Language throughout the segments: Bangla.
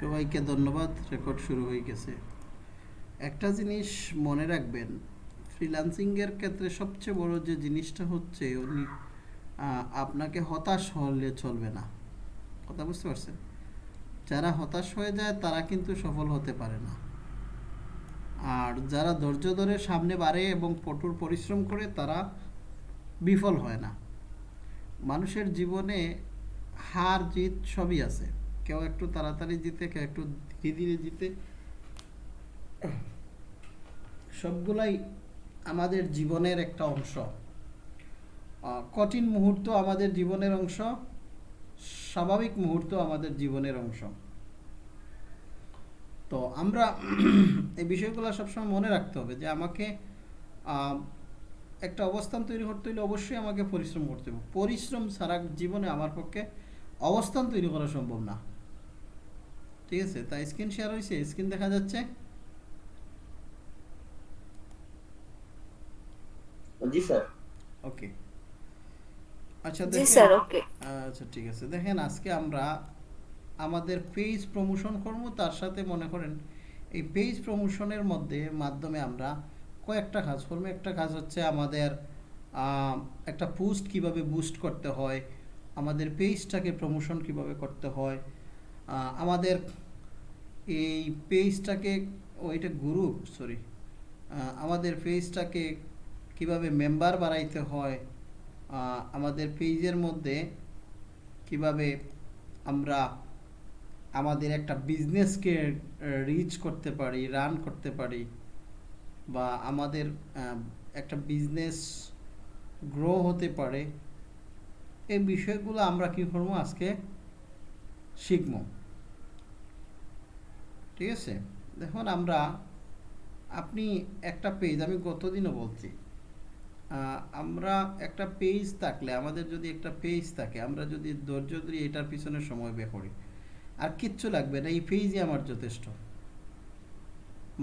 সবাইকে ধন্যবাদ, রেকর্ড শুরু হয়ে গেছে। একটা জিনিস মনে রাখবেন, ফ্রিল্যান্সিংয়ের ক্ষেত্রে সবচেয়ে বড় যে জিনিসটা হচ্ছে উনি আপনাকে হতাশ হলে চলবে না। কথা বুঝতে পারছেন? যারা হতাশ হয়ে যায়, তারা কিন্তু সফল হতে পারে না। আর যারা ধৈর্য ধরে সামনে বাড়ে এবং কঠোর পরিশ্রম করে, তারা বিফল হয় না। মানুষের জীবনে হার জিত সবই আছে। কেউ একটু তাড়াতাড়ি জিতে, কেউ একটু ধীরে ধীরে জিতে। সবগুলাই আমাদের জীবনের একটা অংশ। কঠিন মুহূর্ত আমাদের জীবনের অংশ, স্বাভাবিক মুহূর্ত আমাদের জীবনের অংশ। তো আমরা এই বিষয়গুলো সবসময় মনে রাখতে হবে যে আমাকে একটা অবস্থান তৈরি করতে হলে অবশ্যই আমাকে পরিশ্রম করতে হবে। পরিশ্রম ছাড়া জীবনে আমার পক্ষে অবস্থান তৈরি করা সম্ভব না। ঠিক আছে তাই স্ক্রিন শেয়ার হয়েছে স্ক্রিন দেখা যাচ্ছে? জি স্যার। ওকে। আচ্ছা জি দেখেন স্যার ওকে। আচ্ছা ঠিক আছে দেখেন আজকে আমরা আমাদের পেজ প্রমোশন করব তার সাথে মনে করেন এই পেজ প্রমোশনের মধ্যে মাধ্যমে আমরা কয়েকটা কাজ করব। একটা কাজ হচ্ছে আমাদের আহ, একটা পোস্ট কীভাবে বুস্ট করতে হয় আমাদের পেজটাকে প্রমোশন কীভাবে করতে হয় আহ, আমাদের এই পেজটাকে ও এটা গ্রুপ সরি আমাদের পেজটাকে কীভাবে মেম্বার বাড়াইতে হয় আমাদের পেজের মধ্যে কীভাবে আমরা আমাদের একটা বিজনেসকে রিচ করতে পারি রান করতে পারি, বা আমাদের একটা বিজনেস গ্রো হতে পারে, এই বিষয়গুলো আমরা কি করব আজকে শিখব। ঠিক আছে? দেখুন, আমরা, আপনি একটা পেজ আমি গতদিনও বলছি আমরা একটা পেজ থাকলে, আমাদের যদি একটা পেজ থাকে, আমরা যদি ধৈর্য ধরে এটার পিছনে সময় ব্যয় করি, আর কিচ্ছু লাগবে না, এই পেজই আমার যথেষ্ট।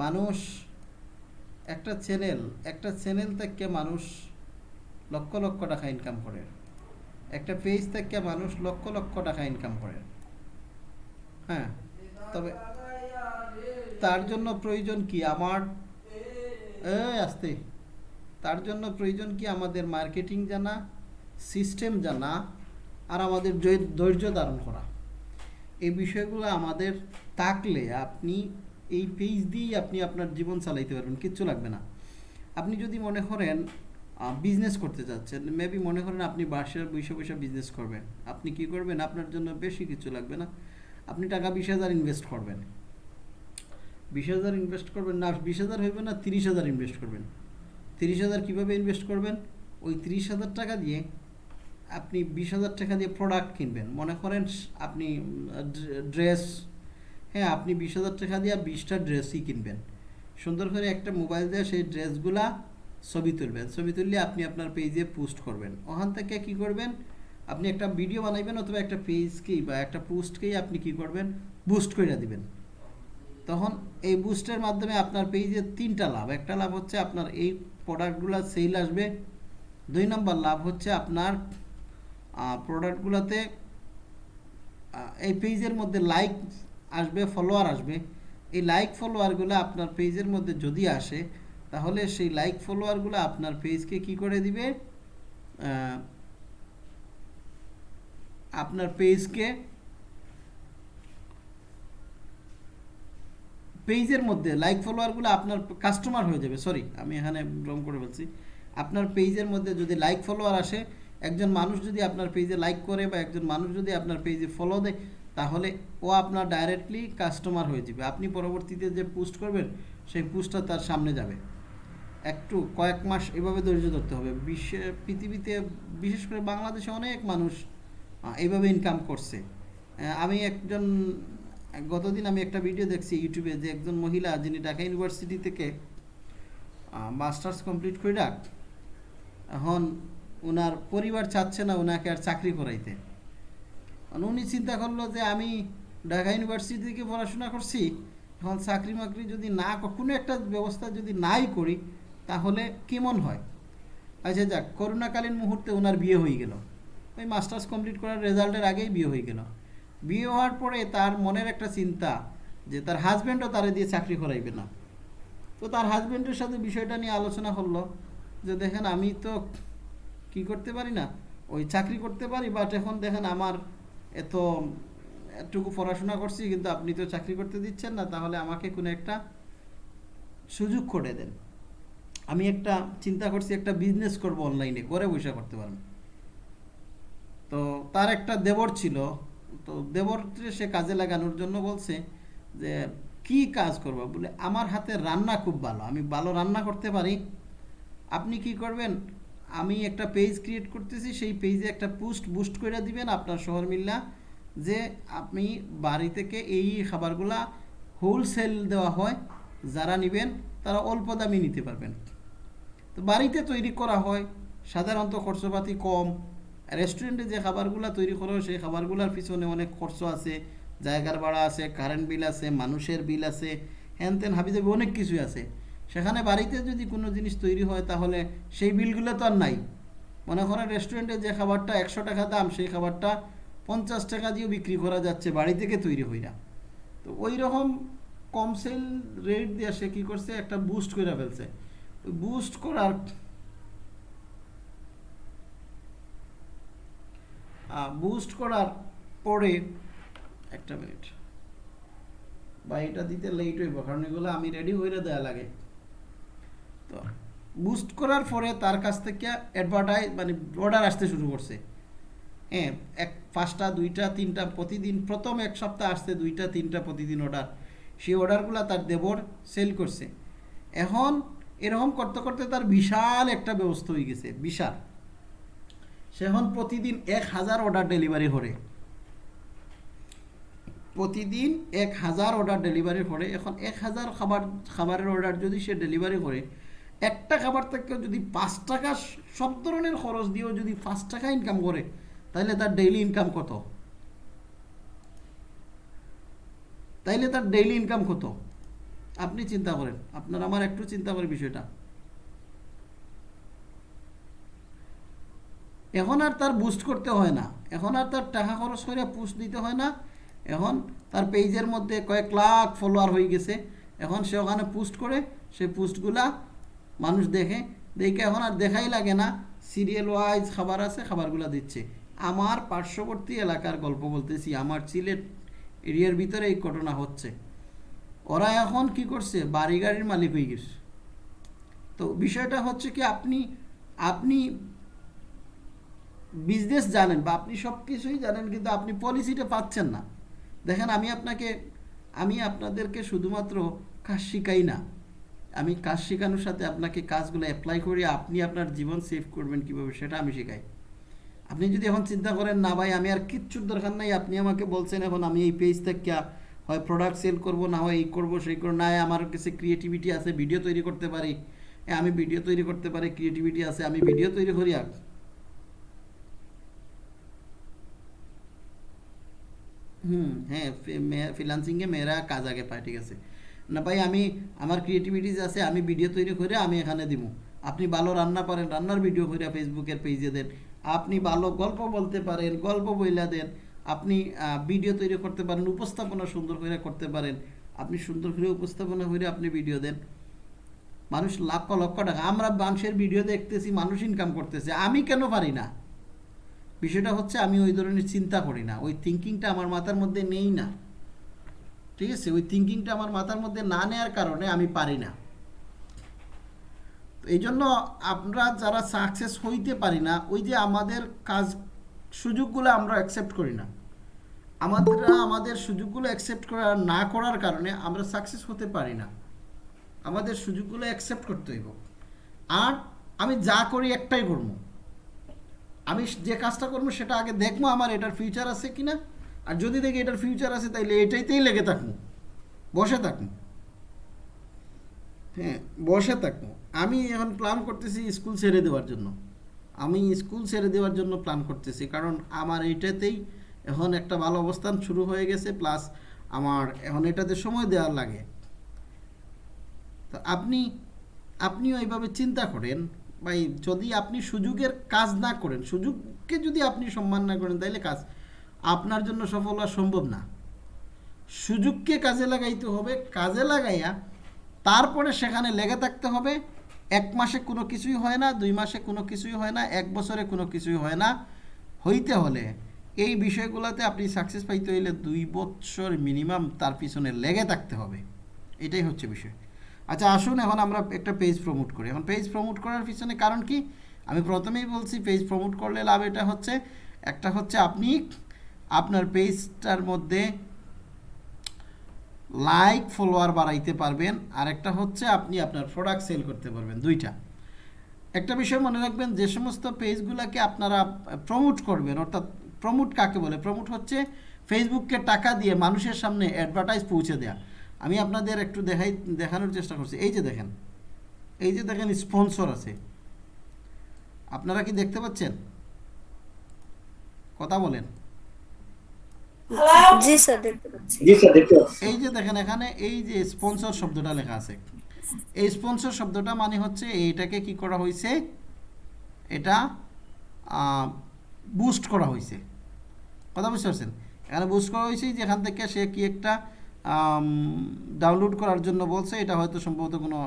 মানুষ, একটা চ্যানেল একটা চ্যানেল থেকে মানুষ লক্ষ লক্ষ টাকা ইনকাম করে। একটা পেজ থেকে মানুষ লক্ষ লক্ষ টাকা ইনকাম করে। হ্যাঁ তবে তার জন্য প্রয়োজন কি আমার? আসতে। তার জন্য প্রয়োজন কি আমাদের মার্কেটিং জানা সিস্টেম জানা, আর আমাদের ধৈর্য ধারণ করা? এই বিষয়গুলো আমাদের থাকলে আপনি এই পেজ দিয়েই আপনি আপনার জীবন চালাইতে পারবেন, কিচ্ছু লাগবে না। আপনি যদি মনে করেন বিজনেস করতে যাচ্ছেন মেবি মনে করেন আপনি বাসায় বসে বসে বিজনেস করবেন। আপনি কি করবেন? আপনার জন্য বেশি কিছু লাগবে না। আপনি টাকা বিশ হাজার ইনভেস্ট করবেন। বিশ হাজার ইনভেস্ট করবেন না, বিশ হাজার হইবে না, তিরিশ হাজার ইনভেস্ট করবেন। তিরিশ হাজার কীভাবে ইনভেস্ট করবেন? ওই তিরিশ হাজার টাকা দিয়ে আপনি বিশ হাজার টাকা দিয়ে প্রোডাক্ট কিনবেন। মনে করেন আপনি ড্রেস হ্যাঁ আপনি বিশ হাজার টাকা দিয়ে বিশটা ড্রেসই কিনবেন। সুন্দর করে একটা মোবাইল দিয়ে সেই ড্রেসগুলা ছবি তুলবেন। ছবি তুললে আপনি আপনার পেজে পোস্ট করবেন। ওখান থেকে কি করবেন? আপনি একটা ভিডিও বানাইবেন অথবা একটা পেজকেই বা একটা পোস্টকেই আপনি কি করবেন? বুস্ট করে দিবেন। তখন এই বুস্টের মাধ্যমে আপনার পেজে তিনটা লাভ। একটা লাভ হচ্ছে আপনার এই প্রোডাক্টগুলো সেল আসবে। দুই নম্বর লাভ হচ্ছে আপনার প্রোডাক্টগুলোতে এই পেজের মধ্যে লাইক আসবে ফলোয়ার আসবে। এই লাইক ফলোয়ারগুলো আপনার পেজের মধ্যে যদি আসে, তাহলে সেই লাইক ফলোয়ারগুলো আপনার পেজকে কি করে দিবে? আপনার পেজকে পেজের মধ্যে লাইক ফলোয়ারগুলো আপনার কাস্টমার হয়ে যাবে সরি আমি এখানে রং করে বলছি। আপনার পেজের মধ্যে যদি লাইক ফলোয়ার আসে, একজন মানুষ যদি আপনার পেজে লাইক করে বা একজন মানুষ যদি আপনার পেজে ফলো দেয়, তাহলে ও আপনার ডাইরেক্টলি কাস্টমার হয়ে যাবে। আপনি পরবর্তীতে যে পোস্ট করবেন, সেই পোস্টটা তার সামনে যাবে। একটু কয়েক মাস এভাবে ধৈর্য ধরতে হবে। বিশ্বে, পৃথিবীতে, বিশেষ করে বাংলাদেশে অনেক মানুষ এইভাবে ইনকাম করছে। আমি একজন গতদিন আমি একটা ভিডিও দেখছি ইউটিউবে যে একজন মহিলা যিনি ঢাকা ইউনিভার্সিটি থেকে মাস্টার্স কমপ্লিট করে রাখ এখন ওনার পরিবার চাচ্ছে না ওনাকে আর চাকরি করাইতে। উনি চিন্তা করল যে আমি ঢাকা ইউনিভার্সিটি থেকে পড়াশোনা করছি, এখন চাকরি মাকরি যদি না কোনো একটা ব্যবস্থা যদি নাই করি, তাহলে কেমন হয়? আচ্ছা যাক, করোনাকালীন মুহূর্তে ওনার বিয়ে হয়ে গেল। ওই মাস্টার্স কমপ্লিট করার রেজাল্টের আগেই বিয়ে হয়ে গেল। বিয়ে হওয়ার পরে তার মনের একটা চিন্তা যে তার হাজব্যান্ডও তারে দিয়ে চাকরি করাইবে না। তো তার হাজব্যান্ডের সাথে বিষয়টা নিয়ে আলোচনা করল যে দেখেন, আমি তো কি করতে পারি না? ওই চাকরি করতে পারি বাট এখন দেখেন আমার এত এতটুকু পড়াশোনা করছি, কিন্তু আপনি তো চাকরি করতে দিচ্ছেন না, তাহলে আমাকে কোনো একটা সুযোগ করে দেন। আমি একটা চিন্তা করছি, একটা বিজনেস করব অনলাইনে ঘরে বসে করতে পারবেন তো তার একটা দেবর ছিল তো দেবরকে সে কাজে লাগানোর জন্য বলছে যে, কি কাজ করব? বলে, আমার হাতে রান্না খুব ভালো, আমি ভালো রান্না করতে পারি। আপনি কি করবেন? আমি একটা পেজ ক্রিয়েট করতেছি, সেই পেজে একটা পোস্ট বুস্ট করে দিবেন আপনার শহর মিল্লা, যে আপনি বাড়ি থেকে এই খাবারগুলা হোলসেল দেওয়া হয়, যারা নেবেন, তারা অল্প দামে নিতে পারবেন। তো বাড়িতে তৈরি করা হয়, সাধারণত খরচপাতি কম রেস্টুরেন্টে যে খাবারগুলো তৈরি করো, সেই খাবারগুলোর পিছনে অনেক খরচ আছে। জায়গার ভাড়া আছে কারেন্ট বিল আছে, মানুষের বিল আছে, হ্যান ত্যান হাবিজাবি অনেক কিছুই আছে। সেখানে বাড়িতে যদি কোনো জিনিস তৈরি হয়, তাহলে সেই বিলগুলো তো আর নাই। মনে করেন রেস্টুরেন্টে যে খাবারটা একশো টাকা দাম, সেই খাবারটা পঞ্চাশ টাকা দিয়েও বিক্রি করা যাচ্ছে বাড়ি থেকে তৈরি হইরা। তো ওই রকম কম সেল রেট দিয়ে সে কী করছে? একটা বুস্ট করে ফেলছে। বুস্ট করার বুস্ট করার পরে, একটা মিনিট বা এটা দিতে লেট হইব, কারণ এগুলো আমি রেডি হয়ে দেওয়া লাগে। তো বুস্ট করার পরে তার কাছ থেকে অ্যাডভার্টাইজ মানে অর্ডার আসতে শুরু করছে। হ্যাঁ এক, পাঁচটা, দুইটা, তিনটা, প্রতিদিন, প্রথম এক সপ্তাহ আসছে, দুইটা, তিনটা প্রতিদিন অর্ডার সেই অর্ডারগুলো তার দেবর সেল করছে। এখন, এরকম করতে করতে তার বিশাল একটা ব্যবস্থা হয়ে গেছে, বিশাল। সে এখন প্রতিদিন এক হাজার অর্ডার ডেলিভারি করে প্রতিদিন এক হাজার অর্ডার ডেলিভারি করে এখন এক হাজার খাবার, খাবারের অর্ডার যদি সে ডেলিভারি করে একটা খাবার থেকে যদি পাঁচ টাকা সব ধরনের খরচ দিয়েও যদি পাঁচ টাকা ইনকাম করে তাহলে তার ডেইলি ইনকাম কত? তাইলে তার ডেইলি ইনকাম কত? আপনি চিন্তা করেন। আপনার, আমার একটু চিন্তা করে বিষয়টা। এখন আর তার বুস্ট করতে হয় না। এখন আর তার টাকা খরচ করে পুস্ট দিতে হয় না। এখন তার পেজের মধ্যে কয়েক লাখ ফলোয়ার হয়ে গেছে। এখন সে ওখানে পোস্ট করে, সে পোস্টগুলা মানুষ দেখে। দেখে এখন আর দেখাই লাগে না। সিরিয়াল ওয়াইজ খাবার আছে খাবারগুলা দিচ্ছে। আমার পার্শ্ববর্তী এলাকার গল্প বলতেছি, আমার সিলেট এরিয়ার ভিতরে এই ঘটনা হচ্ছে। ওরা এখন কি করছে? বাড়ি গাড়ির মালিক হয়ে গেছে। তো বিষয়টা হচ্ছে কি, আপনি আপনি বিজনেস জানেন বা আপনি সব কিছুই জানেন, কিন্তু আপনি পলিসিটা পাচ্ছেন না। দেখেন, আমি আপনাকে, আমি আপনাদেরকে শুধুমাত্র কাজ শিখাই না। আমি কাজ শেখানোর সাথে আপনাকে কাজগুলো অ্যাপ্লাই করি, আপনি আপনার জীবন সেভ করবেন কীভাবে, সেটা আমি শেখাই। আপনি যদি এখন চিন্তা করেন, না ভাই, আমি আর কিচ্ছুর দরকার নাই, আপনি আমাকে বলছেন এখন আমি এই পেজ থেকে হয় প্রোডাক্ট সেল করব, না হয় এই করব, সেই করব, না, আমার কাছে ক্রিয়েটিভিটি আছে ভিডিও তৈরি করতে পারি। আমি ভিডিও তৈরি করতে পারি ক্রিয়েটিভিটি আছে, আমি ভিডিও তৈরি করি, আর হুম হ্যাঁ ফ্রিলান্সিংয়ে মেয়েরা কাজ আগে পায়, ঠিক আছে। না ভাই, আমি, আমার ক্রিয়েটিভিটিস আছে, আমি ভিডিও তৈরি করে আমি এখানে দিব। আপনি ভালো রান্না পারেন, রান্নার ভিডিও করে ফেসবুকের পেজে দেন। আপনি ভালো গল্প বলতে পারেন, গল্প বইলা দেন। আপনি ভিডিও তৈরি করতে পারেন, উপস্থাপনা সুন্দর করে করতে পারেন। আপনি সুন্দর করে উপস্থাপনা করে আপনি ভিডিও দেন। মানুষ লক্ষ লক্ষ টাকা। আমরা মানুষের ভিডিও দেখতেছি, মানুষ ইনকাম করতেছে। আমি কেন পারি না? বিষয়টা হচ্ছে আমি ওই ধরনের চিন্তা করি না। ওই থিঙ্কিংটা আমার মাথার মধ্যে নেই না। ঠিক আছে? ওই থিঙ্কিংটা আমার মাথার মধ্যে না নেওয়ার কারণে আমি পারি না। এই জন্য আমরা যারা সাকসেস হইতে পারি না, ওই যে আমাদের কাজ, সুযোগগুলো আমরা অ্যাকসেপ্ট করি না। আমাদের আমাদের সুযোগগুলো অ্যাকসেপ্ট করা, না করার কারণে আমরা সাকসেস হতে পারি না। আমাদের সুযোগগুলো অ্যাকসেপ্ট করতে হইব। আর আমি যা করি একটাই করব। আমি যে কাজটা করব সেটা আগে দেখব আমার এটার ফিউচার আছে কি না আর যদি দেখি এটার ফিউচার আছে, তাইলে এটাইতেই লেগে থাকব। বসে থাকব। হ্যাঁ বসে থাকব। আমি এখন প্ল্যান করতেছি স্কুল ছেড়ে দেওয়ার জন্য। আমি স্কুল ছেড়ে দেওয়ার জন্য প্ল্যান করতেছি। কারণ আমার এইটাতেই এখন একটা ভালো অবস্থান শুরু হয়ে গেছে প্লাস আমার এখন এটাতে সময় দেওয়ার লাগে। তো আপনি, আপনিও এইভাবে চিন্তা করেন ভাই, যদি আপনি সুযোগের কাজ না করেন, সুযোগকে যদি আপনি সম্মান না করেন তাহলে কাজ আপনার জন্য সফল হওয়া সম্ভব না। সুযোগকে কাজে লাগাইতে হবে, কাজে লাগাইয়া তারপরে সেখানে লেগে থাকতে হবে। এক মাসে কোনো কিছুই হয় না, দুই মাসে কোনো কিছুই হয় না, এক বছরে কোনো কিছুই হয় না। হইতে হলে এই বিষয়গুলোতে আপনি সাকসেস পাইতে হইলে দুই বছর মিনিমাম তার পিছনে লেগে থাকতে হবে। এটাই হচ্ছে বিষয়। আচ্ছা আসুন এখন আমরা একটা পেজ প্রমোট করি। এখন পেজ প্রমোট করার পিছনে কারণ কি? আমি প্রথমেই বলছি পেজ প্রমোট করলে লাভ এটা হচ্ছে, একটা হচ্ছে আপনি আপনার পেজটার মধ্যে লাইক ফলোয়ার বাড়াইতে পারবেন আর একটা হচ্ছে আপনি আপনার প্রোডাক্ট সেল করতে পারবেন, দুইটা। একটা বিষয় মনে রাখবেন, যে সমস্ত পেজগুলোকে আপনারা প্রমোট করবেন, অর্থাৎ প্রমোট কাকে বলে? প্রমোট হচ্ছে ফেসবুককে টাকা দিয়ে মানুষের সামনে অ্যাডভার্টাইজ পৌঁছে দেওয়া আমি আপনাদের একটু দেখাই দেখানোর চেষ্টা করছি। এই যে দেখেন এই যে দেখেন স্পন্সর আছে। আপনারা কি দেখতে পাচ্ছেন? কথা বলেন। জি স্যার দেখতে পাচ্ছি। জি স্যার দেখতে পাচ্ছি। এই যে দেখেন এখানে এই যে স্পন্সর শব্দটা লেখা আছে। এই স্পন্সর শব্দটা মানে হচ্ছে এইটাকে কি করা হয়েছে? এটা বুস্ট করা হয়েছে। কথা বুঝতে পারছেন? এখানে বুস্ট করা হয়েছে যেখান থেকে সে কি একটা ডাউনলোড করার জন্য বলছে, এটা হয়তো সম্ভবত কোনো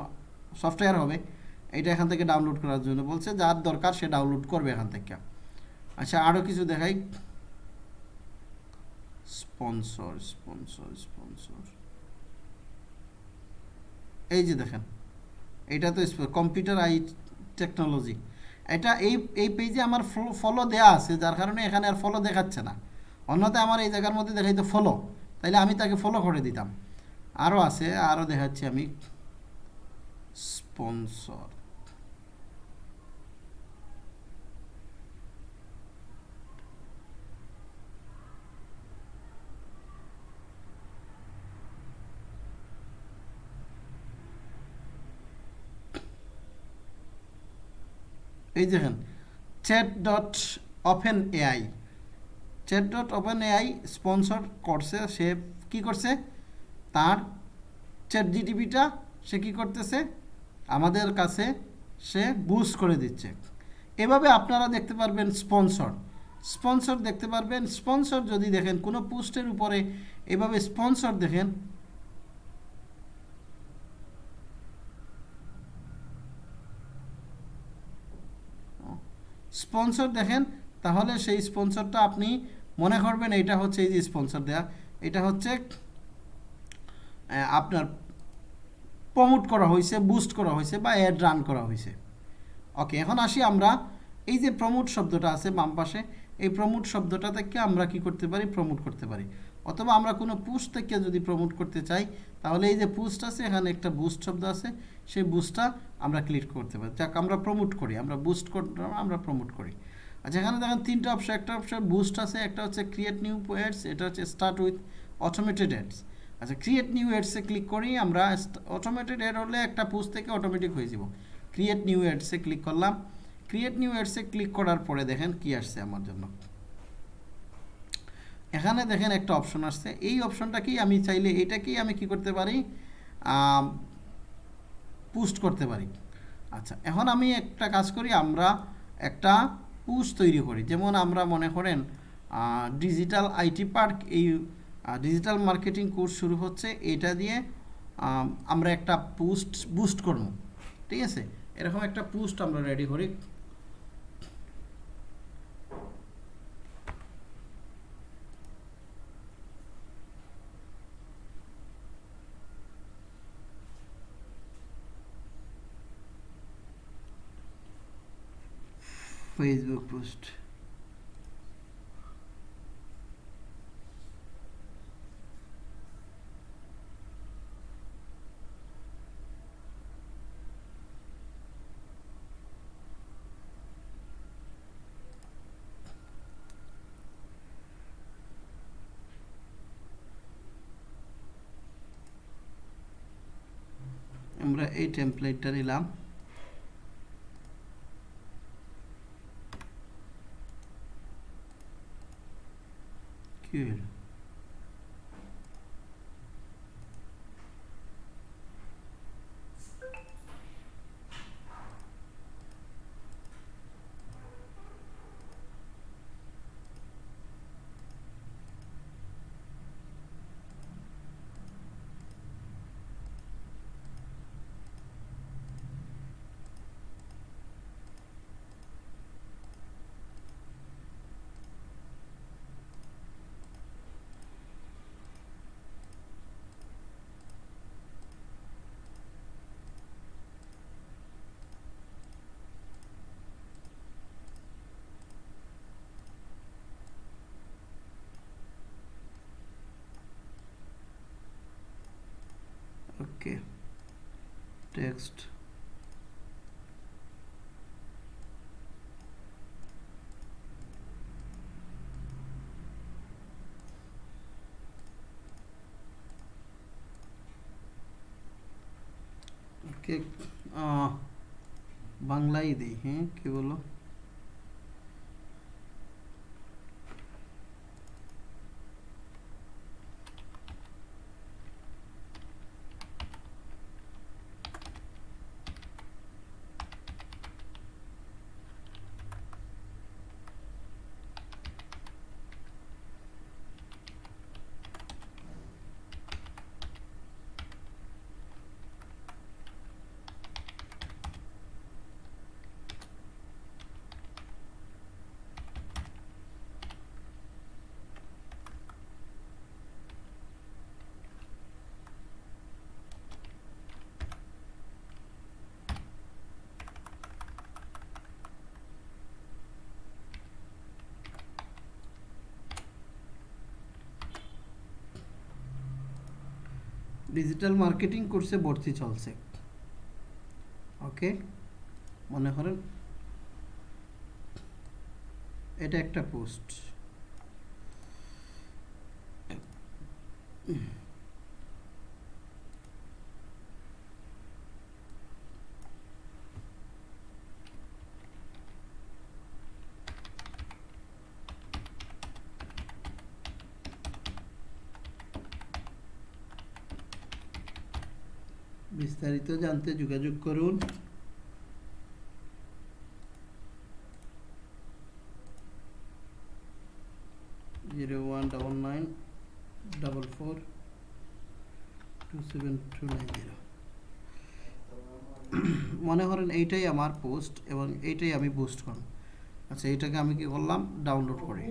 সফটওয়্যার হবে, এটা এখান থেকে ডাউনলোড করার জন্য বলছে, যার দরকার সে ডাউনলোড করবে এখান থেকে। আচ্ছা আরও কিছু দেখাই। স্পন্সর স্পন্সর স্পন্সর এই যে দেখেন, এটা তো কম্পিউটার আই টেকনোলজি এটা এই এই পেজে আমার ফলো দেয়া আছে, যার কারণে এখানে আর ফলো দেখাচ্ছে না। অন্যথায় আমার এই জায়গার মধ্যে দেখাই তো ফলো তাইলে আমি তাকে ফলো করে দিতাম। আরও আছে আরও দেখাচ্ছি আমি। স্পন্সর এই দেখেন chat dot open AI chat dot open AI sponsor করছে, সে কি করছে? তার চ্যাট জিটিপিটা সে কি করতেছে? আমাদের কাছে সে বুস্ট করে দিচ্ছে। এভাবে আপনারা দেখতে পারবেন স্পন্সর স্পন্সর দেখতে পারবেন। স্পন্সর যদি দেখেন, কোনো পোস্টের উপরে এভাবে স্পন্সর দেখেন স্পন্সর দেখেন, তাহলে সেই স্পন্সরটা আপনি মনে করবেন এটা হচ্ছে এই যে স্পন্সর দেয়া, এটা হচ্ছে আপনার প্রমোট করা হয়েছে বুস্ট করা হয়েছে বা অ্যাড রান করা হয়েছে। ওকে এখন আসি আমরা, এই যে প্রমোট শব্দটা আছে বাম পাশে, এই প্রমোট শব্দটা থেকে আমরা কি করতে পারি? প্রমোট করতে পারি। অথবা আমরা কোনো পুস্ট থেকে যদি প্রমোট করতে চাই, তাহলে এই যে পুস্ট আছে, এখানে একটা বুস্ট শব্দ আছে, সেই বুস্টটা আমরা ক্লিক করতে পারি। যাক, আমরা প্রমোট করি, আমরা বুস্ট আমরা প্রমোট করি। আচ্ছা এখানে দেখেন তিনটা অপশন একটা অপশন বুস্ট আছে, একটা হচ্ছে ক্রিয়েট নিউ অ্যাডস এটা হচ্ছে স্টার্ট উইথ অটোমেটেড অ্যাডস আচ্ছা ক্রিয়েট নিউ অ্যাডসে ক্লিক করি আমরা অটোমেটেড অ্যাড হলে একটা পোস্ট থেকে অটোমেটিক হয়ে যাব। ক্রিয়েট নিউ অ্যাডসে ক্লিক করলাম। ক্রিয়েট নিউ অ্যাডসে ক্লিক করার পরে দেখেন কি আসছে আমার জন্য। এখানে দেখেন একটা অপশন আসছে। এই অপশনটা কি আমি চাইলে এটাকেই আমি কি করতে পারি? পোস্ট করতে পারি। আচ্ছা এখন আমি একটা কাজ করি, আমরা একটা পোস্ট তৈরি করি। যেমন আমরা মনে করেন ডিজিটাল আইটি পার্ক এই ডিজিটাল মার্কেটিং কোর্স শুরু হচ্ছে, এটা দিয়ে আমরা একটা পুস্ট বুস্ট করব। ঠিক আছে? এরকম একটা পুস্ট আমরা রেডি করি। ফেসবুক পোস্ট আমরা এই টেমপ্লেটটা নিলাম কি হলো ওকে টেক্সট ওকে বাংলাই দিই হ্যাঁ কি বলো ডিজিটাল মার্কেটিং কোর্সে ভর্তি চলছে। ওকে মনে করেন? এটা একটা পোস্ট বিস্তারিত জানতে যোগাযোগ করুন। Zero one double nine double four two seven two nine zero. মনে করেন এইটাই আমার পোস্ট এবং এইটাই আমি পোস্ট করব। আচ্ছা এইটাকে আমি কি করলাম? ডাউনলোড করি।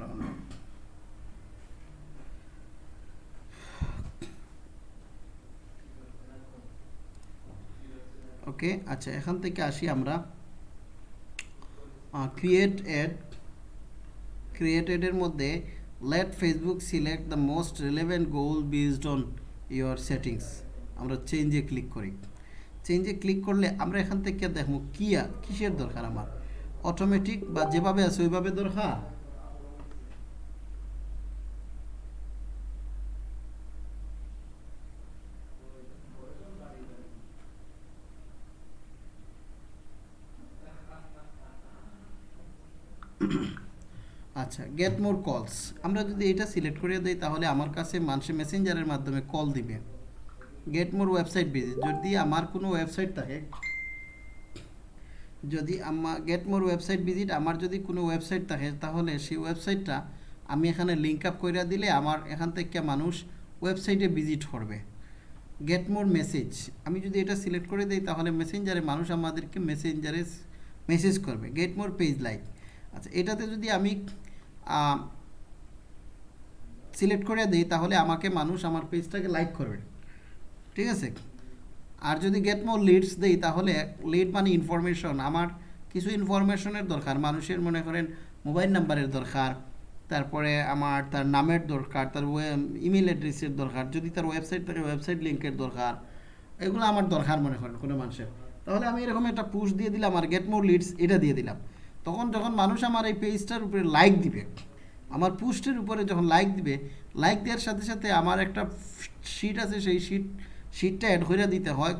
Download okay? আচ্ছা এখান থেকে আসি আমরা। ক্রিয়েট অ্যাড ক্রিয়েটেডের মধ্যে let Facebook select the most relevant goal based on your settings আমরা চেঞ্জে ক্লিক করি। চেঞ্জে ক্লিক করলে আমরা এখান থেকে দেখব কি কিসের দরকার আমার? অটোমেটিক বা যেভাবে আছে ওইভাবে দরকার? আচ্ছা গেট মোর কলস আমরা যদি এটা সিলেক্ট করে দিই, তাহলে আমার কাছে মানুষের মেসেঞ্জারের মাধ্যমে কল দিবে। গেট মোর ওয়েবসাইট ভিজিট যদি আমার কোনো ওয়েবসাইট থাকে, যদি আমার গেট মোর ওয়েবসাইট ভিজিট আমার যদি কোনো ওয়েবসাইট থাকে, তাহলে সেই ওয়েবসাইটটা আমি এখানে লিঙ্ক আপ করে দিলে আমার এখান থেকে মানুষ ওয়েবসাইটে ভিজিট করবে। গেট মোর মেসেজ আমি যদি এটা সিলেক্ট করে দিই, তাহলে মেসেঞ্জারে মানুষ আমাদেরকে মেসেঞ্জারে মেসেজ করবে। গেট মোর পেজ লাইক আচ্ছা এটাতে যদি আমি সিলেক্ট করে দিই, তাহলে আমাকে মানুষ আমার পেজটাকে লাইক করবে। ঠিক আছে? আর যদি গেট মোর লিডস দেই, তাহলে লিড মানে ইনফরমেশন আমার কিছু ইনফরমেশনের দরকার। মানুষের মনে করেন মোবাইল নাম্বারের দরকার, তারপরে আমার তার নামের দরকার, তার ইমেল অ্যাড্রেসের দরকার, যদি তার ওয়েবসাইট থাকে ওয়েবসাইট লিঙ্কের দরকার, এগুলো আমার দরকার মনে করেন কোনো মানুষের। তাহলে আমি এরকম একটা পুশ দিয়ে দিলাম আর গেট মোর লিডস এটা দিয়ে দিলাম। তখন যখন মানুষ আমার এই পেজটার উপরে লাইক দিবে, আমার পোস্টের উপরে যখন লাইক দিবে লাইক দেওয়ার সাথে সাথে আমার একটা শিট আছে, সেই শিট শিটটা অ্যাড করে দিতে হয়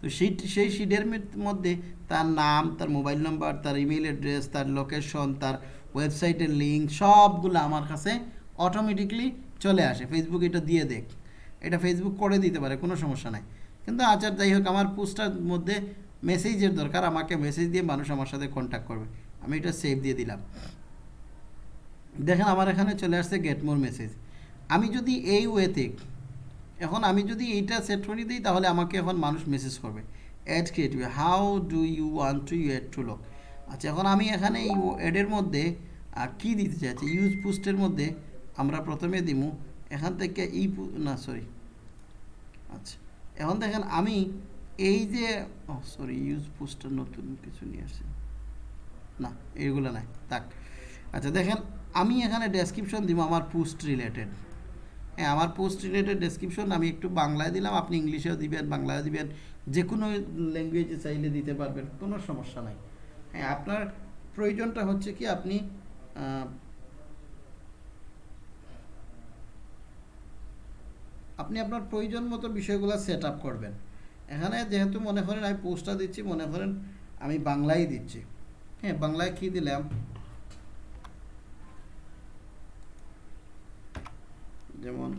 তো শিট সেই শিটের মধ্যে তার নাম, তার মোবাইল নাম্বার তার ইমেল অ্যাড্রেস তার লোকেশন তার ওয়েবসাইটের লিঙ্ক সবগুলো আমার কাছে অটোমেটিকলি চলে আসে। ফেসবুক এটা দিয়ে দেখ। এটা ফেসবুক করে দিতে পারে, কোনো সমস্যা নাই। কিন্তু আচার যাই হোক, আমার পোস্টার মধ্যে মেসেজের দরকার, আমাকে মেসেজ দিয়ে মানুষ আমার সাথে কন্ট্যাক্ট করবে। আমি এটা সেভ দিয়ে দিলাম। দেখেন, আমার এখানে চলে আসছে গেট মোর মেসেজ আমি যদি এই ওয়েতে এখন আমি যদি এইটা সেট করে দিই, তাহলে আমাকে এখন মানুষ মেসেজ করবে। Ad creative how do you want to you ad to lock আচ্ছা এখন আমি এখানে এই অ্যাডের মধ্যে কি দিতে চাইছি? ইউজ পোস্টের মধ্যে আমরা প্রথমে দিমু। এখান থেকে ই না সরি আচ্ছা এখন দেখেন আমি এই যে সরি ইউজ পোস্টার নতুন কিছু নিয়ে আসছে। না এইগুলো নাই, থাক। আচ্ছা দেখেন, আমি এখানে ডেসক্রিপশন দিব আমার পোস্ট রিলেটেড হ্যাঁ আমার পোস্ট রিলেটেড ডেসক্রিপশন আমি একটু বাংলায় দিলাম, আপনি ইংলিশেও দিবেন বাংলায় দিবেন। যে কোনো ল্যাঙ্গুয়েজে চাইলে দিতে পারবেন, কোনো সমস্যা নাই। হ্যাঁ আপনার প্রয়োজনটা হচ্ছে কি, আপনি আপনি আপনার প্রয়োজন মতো বিষয়গুলো সেট আপ করবেন। এখানে যেহেতু মনে করেন আমি পোস্টটা দিচ্ছি, মনে করেন আমি বাংলায় দিচ্ছি। হ্যাঁ বাংলায় কি দিলাম? যেমন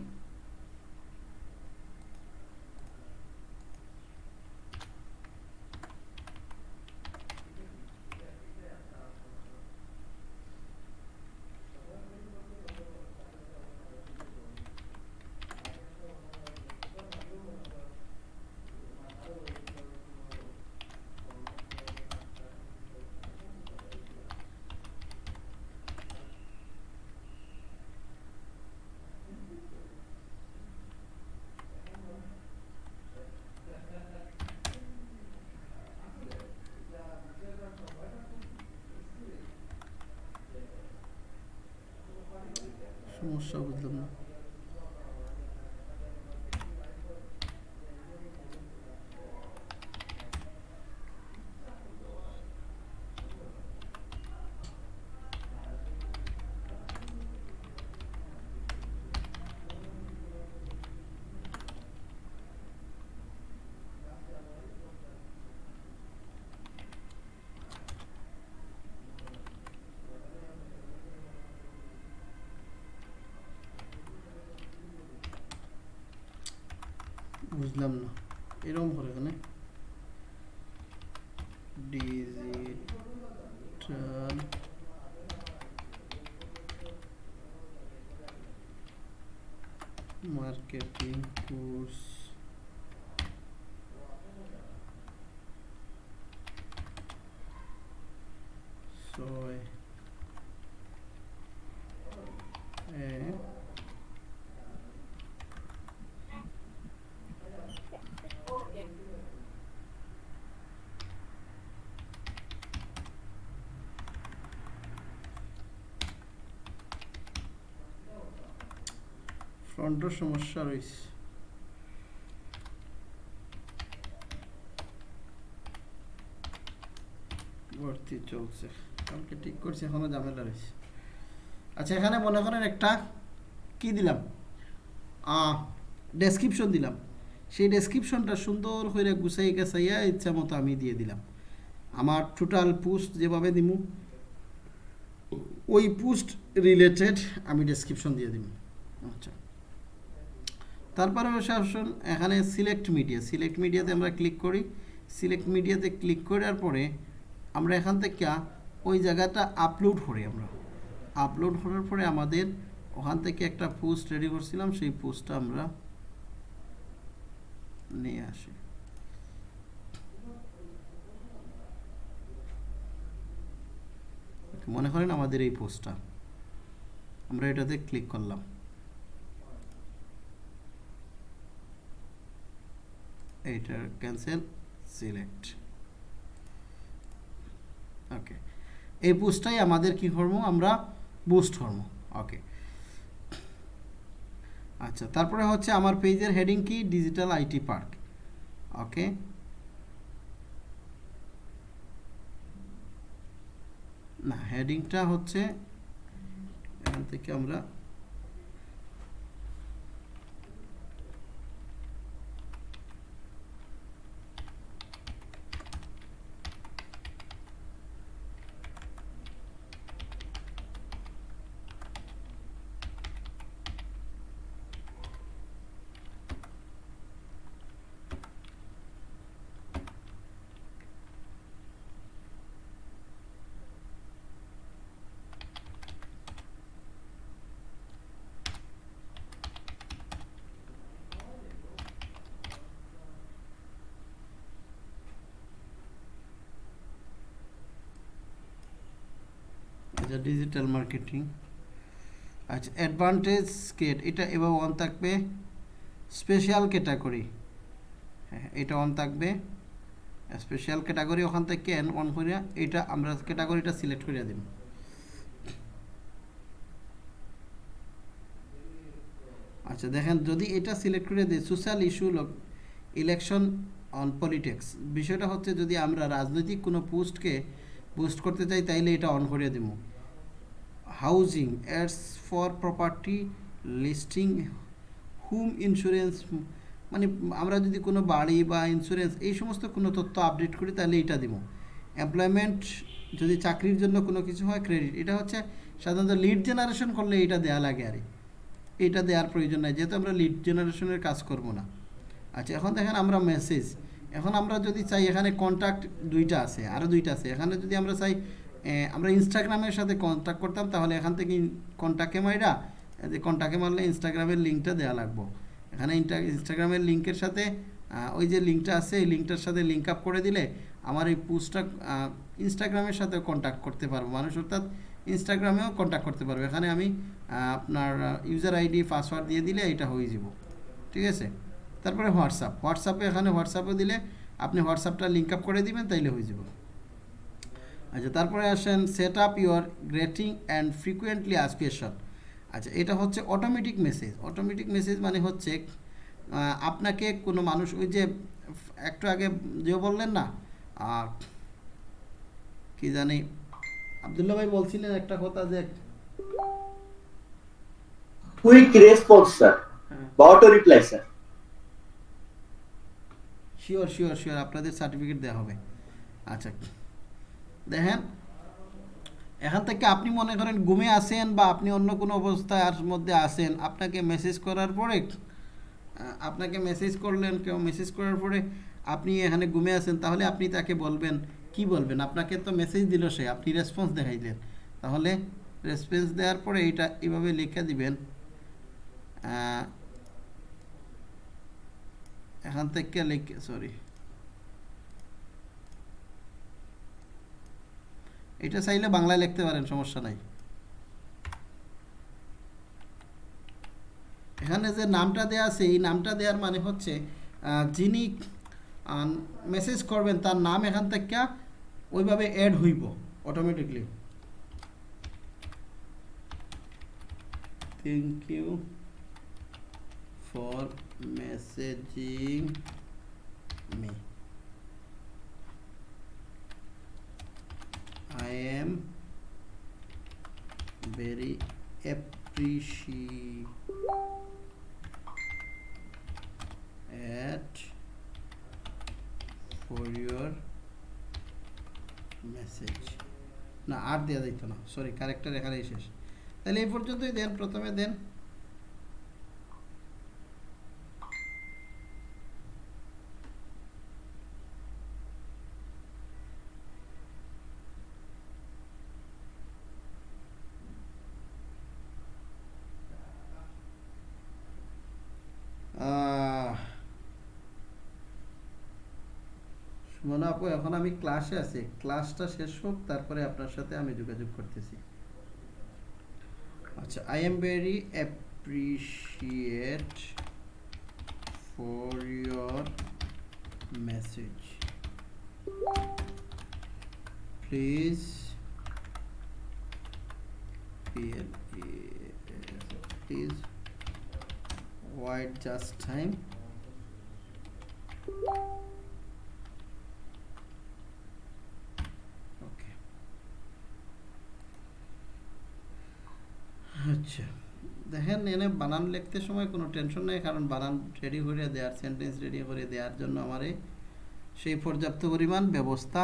সমস্যা বুঝলাম না বুঝলাম না। এরকম করে এখানে ডিজিটাল মার্কেটিং কোর্স ছয় এক ফ্রন্টের সমস্যা রয়েছে। চলছে। কালকে ঠিক করছি, এখনও ঝামেলা রয়েছে। আচ্ছা এখানে মনে করেন একটা কি দিলাম? ডেসক্রিপশন দিলাম। সেই ডেসক্রিপশনটা সুন্দর করে গুছাই গাছাইয়া ইচ্ছা মতো আমি দিয়ে দিলাম। আমার টোটাল পোস্ট যেভাবে দিমু, ওই পোস্ট রিলেটেড আমি ডেসক্রিপশন দিয়ে দিব আচ্ছা। তারপরে আসুন এখানে সিলেক্ট মিডিয়া সিলেক্ট মিডিয়াতে আমরা ক্লিক করি। সিলেক্ট মিডিয়াতে ক্লিক করার পরে আমরা এখান থেকে ওই জায়গাটা আপলোড করি আমরা। আপলোড করার পরে আমাদের ওখান থেকে একটা পোস্ট রেডি করছিলাম, সেই পোস্টটা আমরা নিয়ে আসি। মনে করেন আমাদের এই পোস্টটা আমরা এটাতে ক্লিক করলাম। এইটার ক্যান্সেল সিলেক্ট ওকে এই পোস্টটাই আমাদের কি করব আমরা বুস্ট করব ওকে আচ্ছা তারপরে হচ্ছে আমার পেজের হেডিং কি? ডিজিটাল আইটি পার্ক ওকে না হেডিংটা হচ্ছে, এখান থেকে আমরা আচ্ছা ডিজিটাল মার্কেটিং আচ্ছা অ্যাডভান্টেজ কেট এটা এবার অন থাকবে। স্পেশাল ক্যাটাগরি হ্যাঁ এটা অন থাকবে। স্পেশাল ক্যাটাগরি ওখান থেকে ক্যান অন করিয়া এটা আমরা ক্যাটাগরিটা সিলেক্ট করিয়া দিন আচ্ছা দেখেন, যদি এটা সিলেক্ট করে দিই social issue election on politics বিষয়টা হচ্ছে যদি আমরা রাজনৈতিক কোনো পোস্টকে পোস্ট করতে চাই, তাইলে এটা অন করে দেবো housing ads for property listing home insurance মানে আমরা যদি কোনো বাড়ি বা ইন্স্যুরেন্স এই সমস্ত কোনো তথ্য আপডেট করি, তাহলে এটা দিব। এমপ্লয়মেন্ট যদি চাকরির জন্য কোনো কিছু হয় ক্রেডিট এটা হচ্ছে সাধারণত লিড জেনারেশন করলে এটা দেয়া লাগে আর। এটা দেওয়ার প্রয়োজন নাই, যেহেতু আমরা লিড জেনারেশনের কাজ করব না। আচ্ছা এখন দেখেন আমরা মেসেজ এখন আমরা যদি চাই এখানে কন্ট্যাক্ট দুইটা আছে আরও দুইটা আছে, এখানে যদি আমরা চাই আমরা ইনস্টাগ্রামের সাথে কন্ট্যাক্ট করতাম, তাহলে এখান থেকে কন্ট্যাক্টে মাইরা যে কন্ট্যাক্টে মারলে ইনস্টাগ্রামের লিঙ্কটা দেওয়া লাগবো। এখানে ইনস্টাগ্রামের লিঙ্কের সাথে ওই যে লিঙ্কটা আছে, এই লিঙ্কটার সাথে লিঙ্ক আপ করে দিলে আমার এই পোস্টটা ইনস্টাগ্রামের সাথে কন্ট্যাক্ট করতে পারব। মানুষ অর্থাৎ ইনস্টাগ্রামেও কন্ট্যাক্ট করতে পারবে। এখানে আমি আপনার ইউজার আইডি পাসওয়ার্ড দিয়ে দিলে এটা হয়ে যাব। ঠিক আছে? তারপরে হোয়াটসঅ্যাপ হোয়াটসঅ্যাপে এখানে হোয়াটসঅ্যাপে দিলে আপনি হোয়াটসঅ্যাপটা লিঙ্ক আপ করে দিবেন, তাইলে হয়ে যাব। আচ্ছা তারপরে আসেন set up your greeting and frequently us question আচ্ছা এটা হচ্ছে অটোমেটিক মেসেজ অটোমেটিক মেসেজ মানে হচ্ছে আপনাকে কোনো মানুষ ওই যে একটু আগে যে বললেন না কি জানি আবদুল্লাহ ভাই বলছিলেন একটা কথা যে কুইক রেসপন্স স্যার বা auto reply sir sure sure sure আপনাদের সার্টিফিকেট দেওয়া হবে। আচ্ছা দেখেন, এখান থেকে আপনি মনে করেন ঘুমে আসেন বা আপনি অন্য কোনো অবস্থার মধ্যে আসেন আপনাকে মেসেজ করার পরে আপনাকে মেসেজ করলেন, কেউ মেসেজ করার পরে আপনি এখানে ঘুমে আসেন তাহলে আপনি তাকে বলবেন, কি বলবেন? আপনাকে তো মেসেজ দিল সে, আপনি রেসপন্স দেখাইলেন। তাহলে রেসপন্স দেওয়ার পরে এটা এভাবে লিখে দিবেন এখান থেকে লিখে সরি এটা চাইলে বাংলায় লিখতে পারেন, সমস্যা নাই এখানে যে নামটা দেয়া আছে, এই নামটা দেওয়ার মানে হচ্ছে যিনি মেসেজ করবেন, তার নাম এখান থেকে ওইভাবে অ্যাড হইব automatically thank you for messaging me. Very appreciate for your message. না, আর দেওয়া যাইত না। সরি ক্যারেক্টার এখানেই শেষ। তাহলে এই পর্যন্তই দেন, প্রথমে দেন আহ, সুমনা আপু এখন আমি ক্লাসে আছি। ক্লাসটা শেষ হোক, তারপরে আপনার সাথে আমি যোগাযোগ করতেছি। আচ্ছা I am very appreciate for your message please please wait just time okay আচ্ছা। দেখেন এনে বানান লিখতে সময় কোনো টেনশন নেই কারণ বানান রেডি করে দেওয়ার সেন্টেন্স রেডি করে দেওয়ার জন্য আমারে সেই পর্যাপ্ত পরিমাণ ব্যবস্থা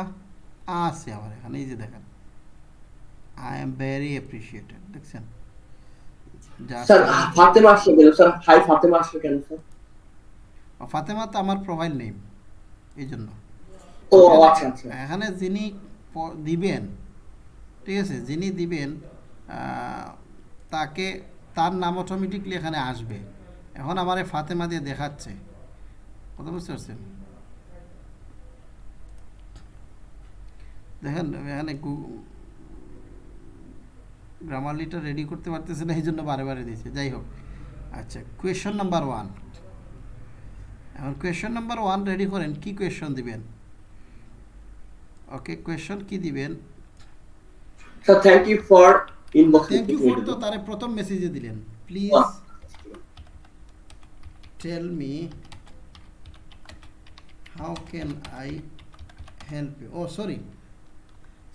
আছে আমার এখানে। এই যে দেখেন আই এম ভেরি অ্যাপ্রিসিয়েটেড দেখছেন? স্যার ফাতেমা আসলো কেন স্যার? হাই ফাতেমা আসলো কেন স্যার? ফাতেমা তো আমার প্রোফাইল নেম এই জন্য। ও আচ্ছা আচ্ছা। এখানে যিনি দিবেন ঠিক আছে যিনি দিবেন তাকে, তার নাম অটোমেটিকলি এখানে আসবে। এখন আমার ফাতেমা দিয়ে দেখাচ্ছে। কথা বুঝতে পারছেন? দেখেন, এখানে গ্রামারলিটা রেডি করতে পারতেছে না এই জন্য বারে বারে দিয়েছে। যাই হোক আচ্ছা কোয়েশন নাম্বার ওয়ান এখন কোয়েশন নাম্বার ওয়ান রেডি করেন, কি কোয়েশন দিবেন? ওকে কোয়েশন কি দিবেন? Sir thank you for inbox thank you for তো তারে প্রথম মেসেজে দিলেন। Please tell me how can I help you oh sorry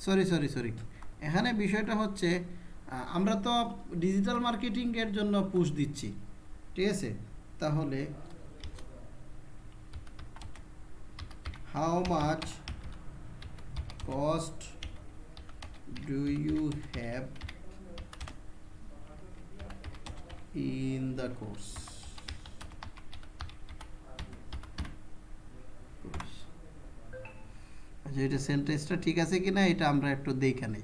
sorry sorry sorry এখানে বিষয়টা হচ্ছে আমরা তো ডিজিটাল মার্কেটিংয়ের জন্য পুশ দিচ্ছি। ঠিক আছে? তাহলে how much cost do you have in the course আচ্ছা এটা সেন্টেন্সটা ঠিক আছে কিনা এটা আমরা একটু দেখে নেই।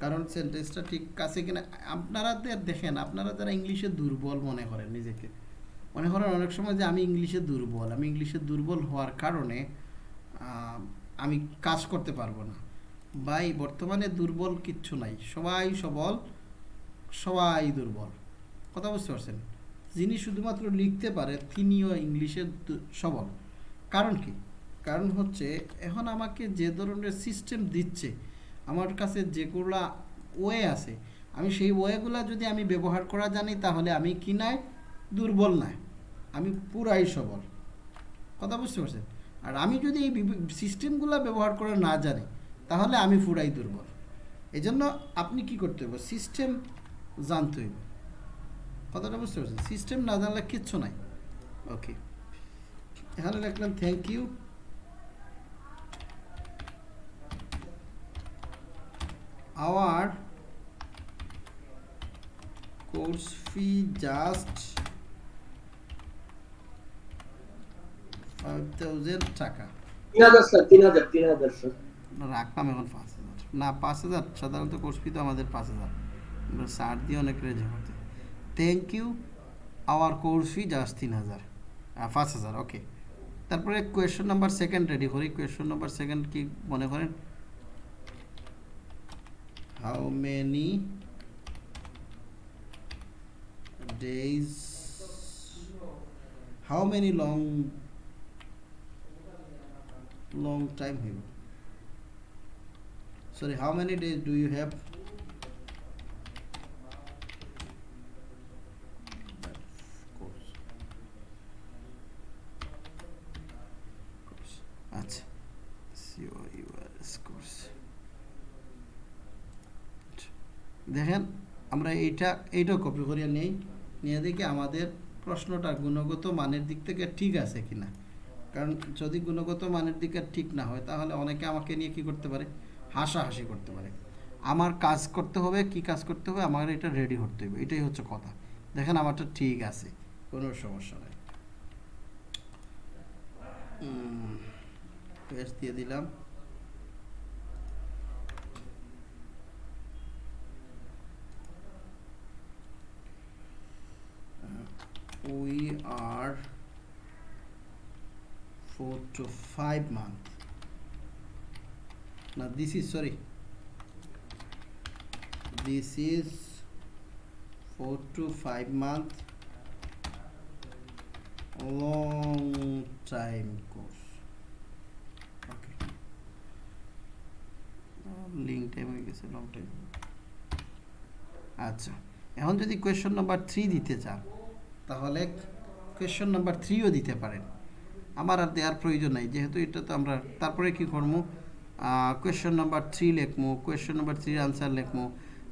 কারণ সেন্টেন্সটা ঠিক আছে কিনা, আপনারা দে- দেখেন, আপনারা যারা ইংলিশে দুর্বল মনে করেন নিজেকে, মনে করেন অনেক সময় যে আমি ইংলিশে দুর্বল, আমি ইংলিশে দুর্বল হওয়ার কারণে আমি কাজ করতে পারব না। ভাই, বর্তমানে দুর্বল কিচ্ছু নাই, সবাই সবল, সবাই দুর্বল। কথা বুঝতে পারছেন? যিনি শুধুমাত্র লিখতে পারে, তিনিও ইংলিশে দু- সবল। কারণ কি? কারণ হচ্ছে, এখন আমাকে যে ধরনের সিস্টেম দিচ্ছে, আমার কাছে যেগুলা ওয়ে আছে, আমি সেই ওয়েগুলা যদি আমি ব্যবহার করা জানি, তাহলে আমি কি নাই? দুর্বল নাই। আমি পুরাই সবল। কথা বুঝতে পারছেন? আর আমি যদি এই সিস্টেমগুলো ব্যবহার করে না জানি, তাহলে আমি পুরাই দুর্বল। এই জন্য আপনি কি করতে হবে সিস্টেম জানতে হইব। কথাটা বুঝতে পারছেন? সিস্টেম না জানলে কিচ্ছু নাই। ওকে এখানে লিখলাম থ্যাংক ইউ ফাইভ থাউজেন্ড টাকা। তিন হাজার স্যার না, রাখলাম এখন পাঁচ হাজার। না পাঁচ হাজার। সাধারণত কোর্স ফি তো আমাদের পাঁচ হাজার। সার দিয়ে অনেক রেজে করতে thank you our course fee just তিন হাজার পাঁচ হাজার ওকে তারপরে কোয়েশ্চন নাম্বার সেকেন্ড রেডি করি। কোয়েশ্চন নাম্বার সেকেন্ড কি মনে করেন? How many days? How many long long time হইব sorry, how many days do you have course course আচ্ছা COURS course আচ্ছা। দেখেন, আমরা এইটা, এইটাও কপি করিয়া নেই। নিয়ে দেখি আমাদের প্রশ্নটা গুণগত মানের দিক থেকে ঠিক আছে কি না কারণ যদি গুণগত মানের দিকে ঠিক না হয়, তাহলে অনেকে আমাকে নিয়ে কি করতে পারে? হাসাহাসি করতে পারে। আমার কাজ করতে হবে, কি কাজ করতে হবে? আমার এটা রেডি করতে হবে। এটাই হচ্ছে কথা। দেখেন, আমারটা ঠিক আছে। কোনো সমস্যা নেই। দিয়ে দিলাম। We are four to five month now this is sorry this is four to five month long time course link time হয়ে গেছে লং টাইম আচ্ছা এখন যদি কোয়েশ্চন নাম্বার থ্রি দিতে চান তাহলে কোয়েশ্চন নাম্বার থ্রিও দিতে পারেন। আমার আর দেওয়ার প্রয়োজন নাই, যেহেতু এটা তো আমরা তারপরে কি করব কোয়েশ্চন নাম্বার থ্রি লিখব কোয়েশ্চন নাম্বার থ্রির আনসার লিখব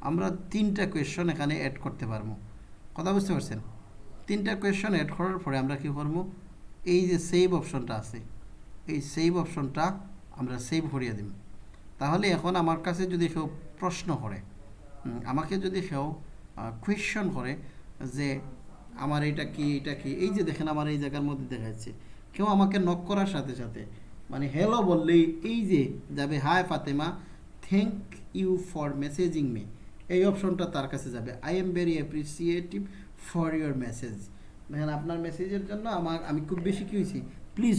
আমরা তিনটা কোয়েশ্চন এখানে অ্যাড করতে পারব কথা বুঝতে পারছেন? তিনটা কোয়েশ্চন অ্যাড করার পরে আমরা কি করব এই যে সেভ অপশনটা আছে, এই সেভ অপশনটা আমরা সেভ করিয়ে দিব তাহলে এখন আমার কাছে যদি কেউ প্রশ্ন করে আমাকে যদি কেউ কোয়েশ্চন করে যে আমার এটা কি এটা কি? এই যে দেখেন আমার এই জায়গার মধ্যে দেখা যাচ্ছে, কেউ আমাকে নক করার সাথে সাথে মানে হ্যালো বললেই এই যে যাবে hi Fatema thank you for messaging me এই অপশনটা তার কাছে যাবে। I am very appreciative for your message দেখেন আপনার মেসেজের জন্য আমার, আমি খুব বেশি কি হয়েছি? প্লিজ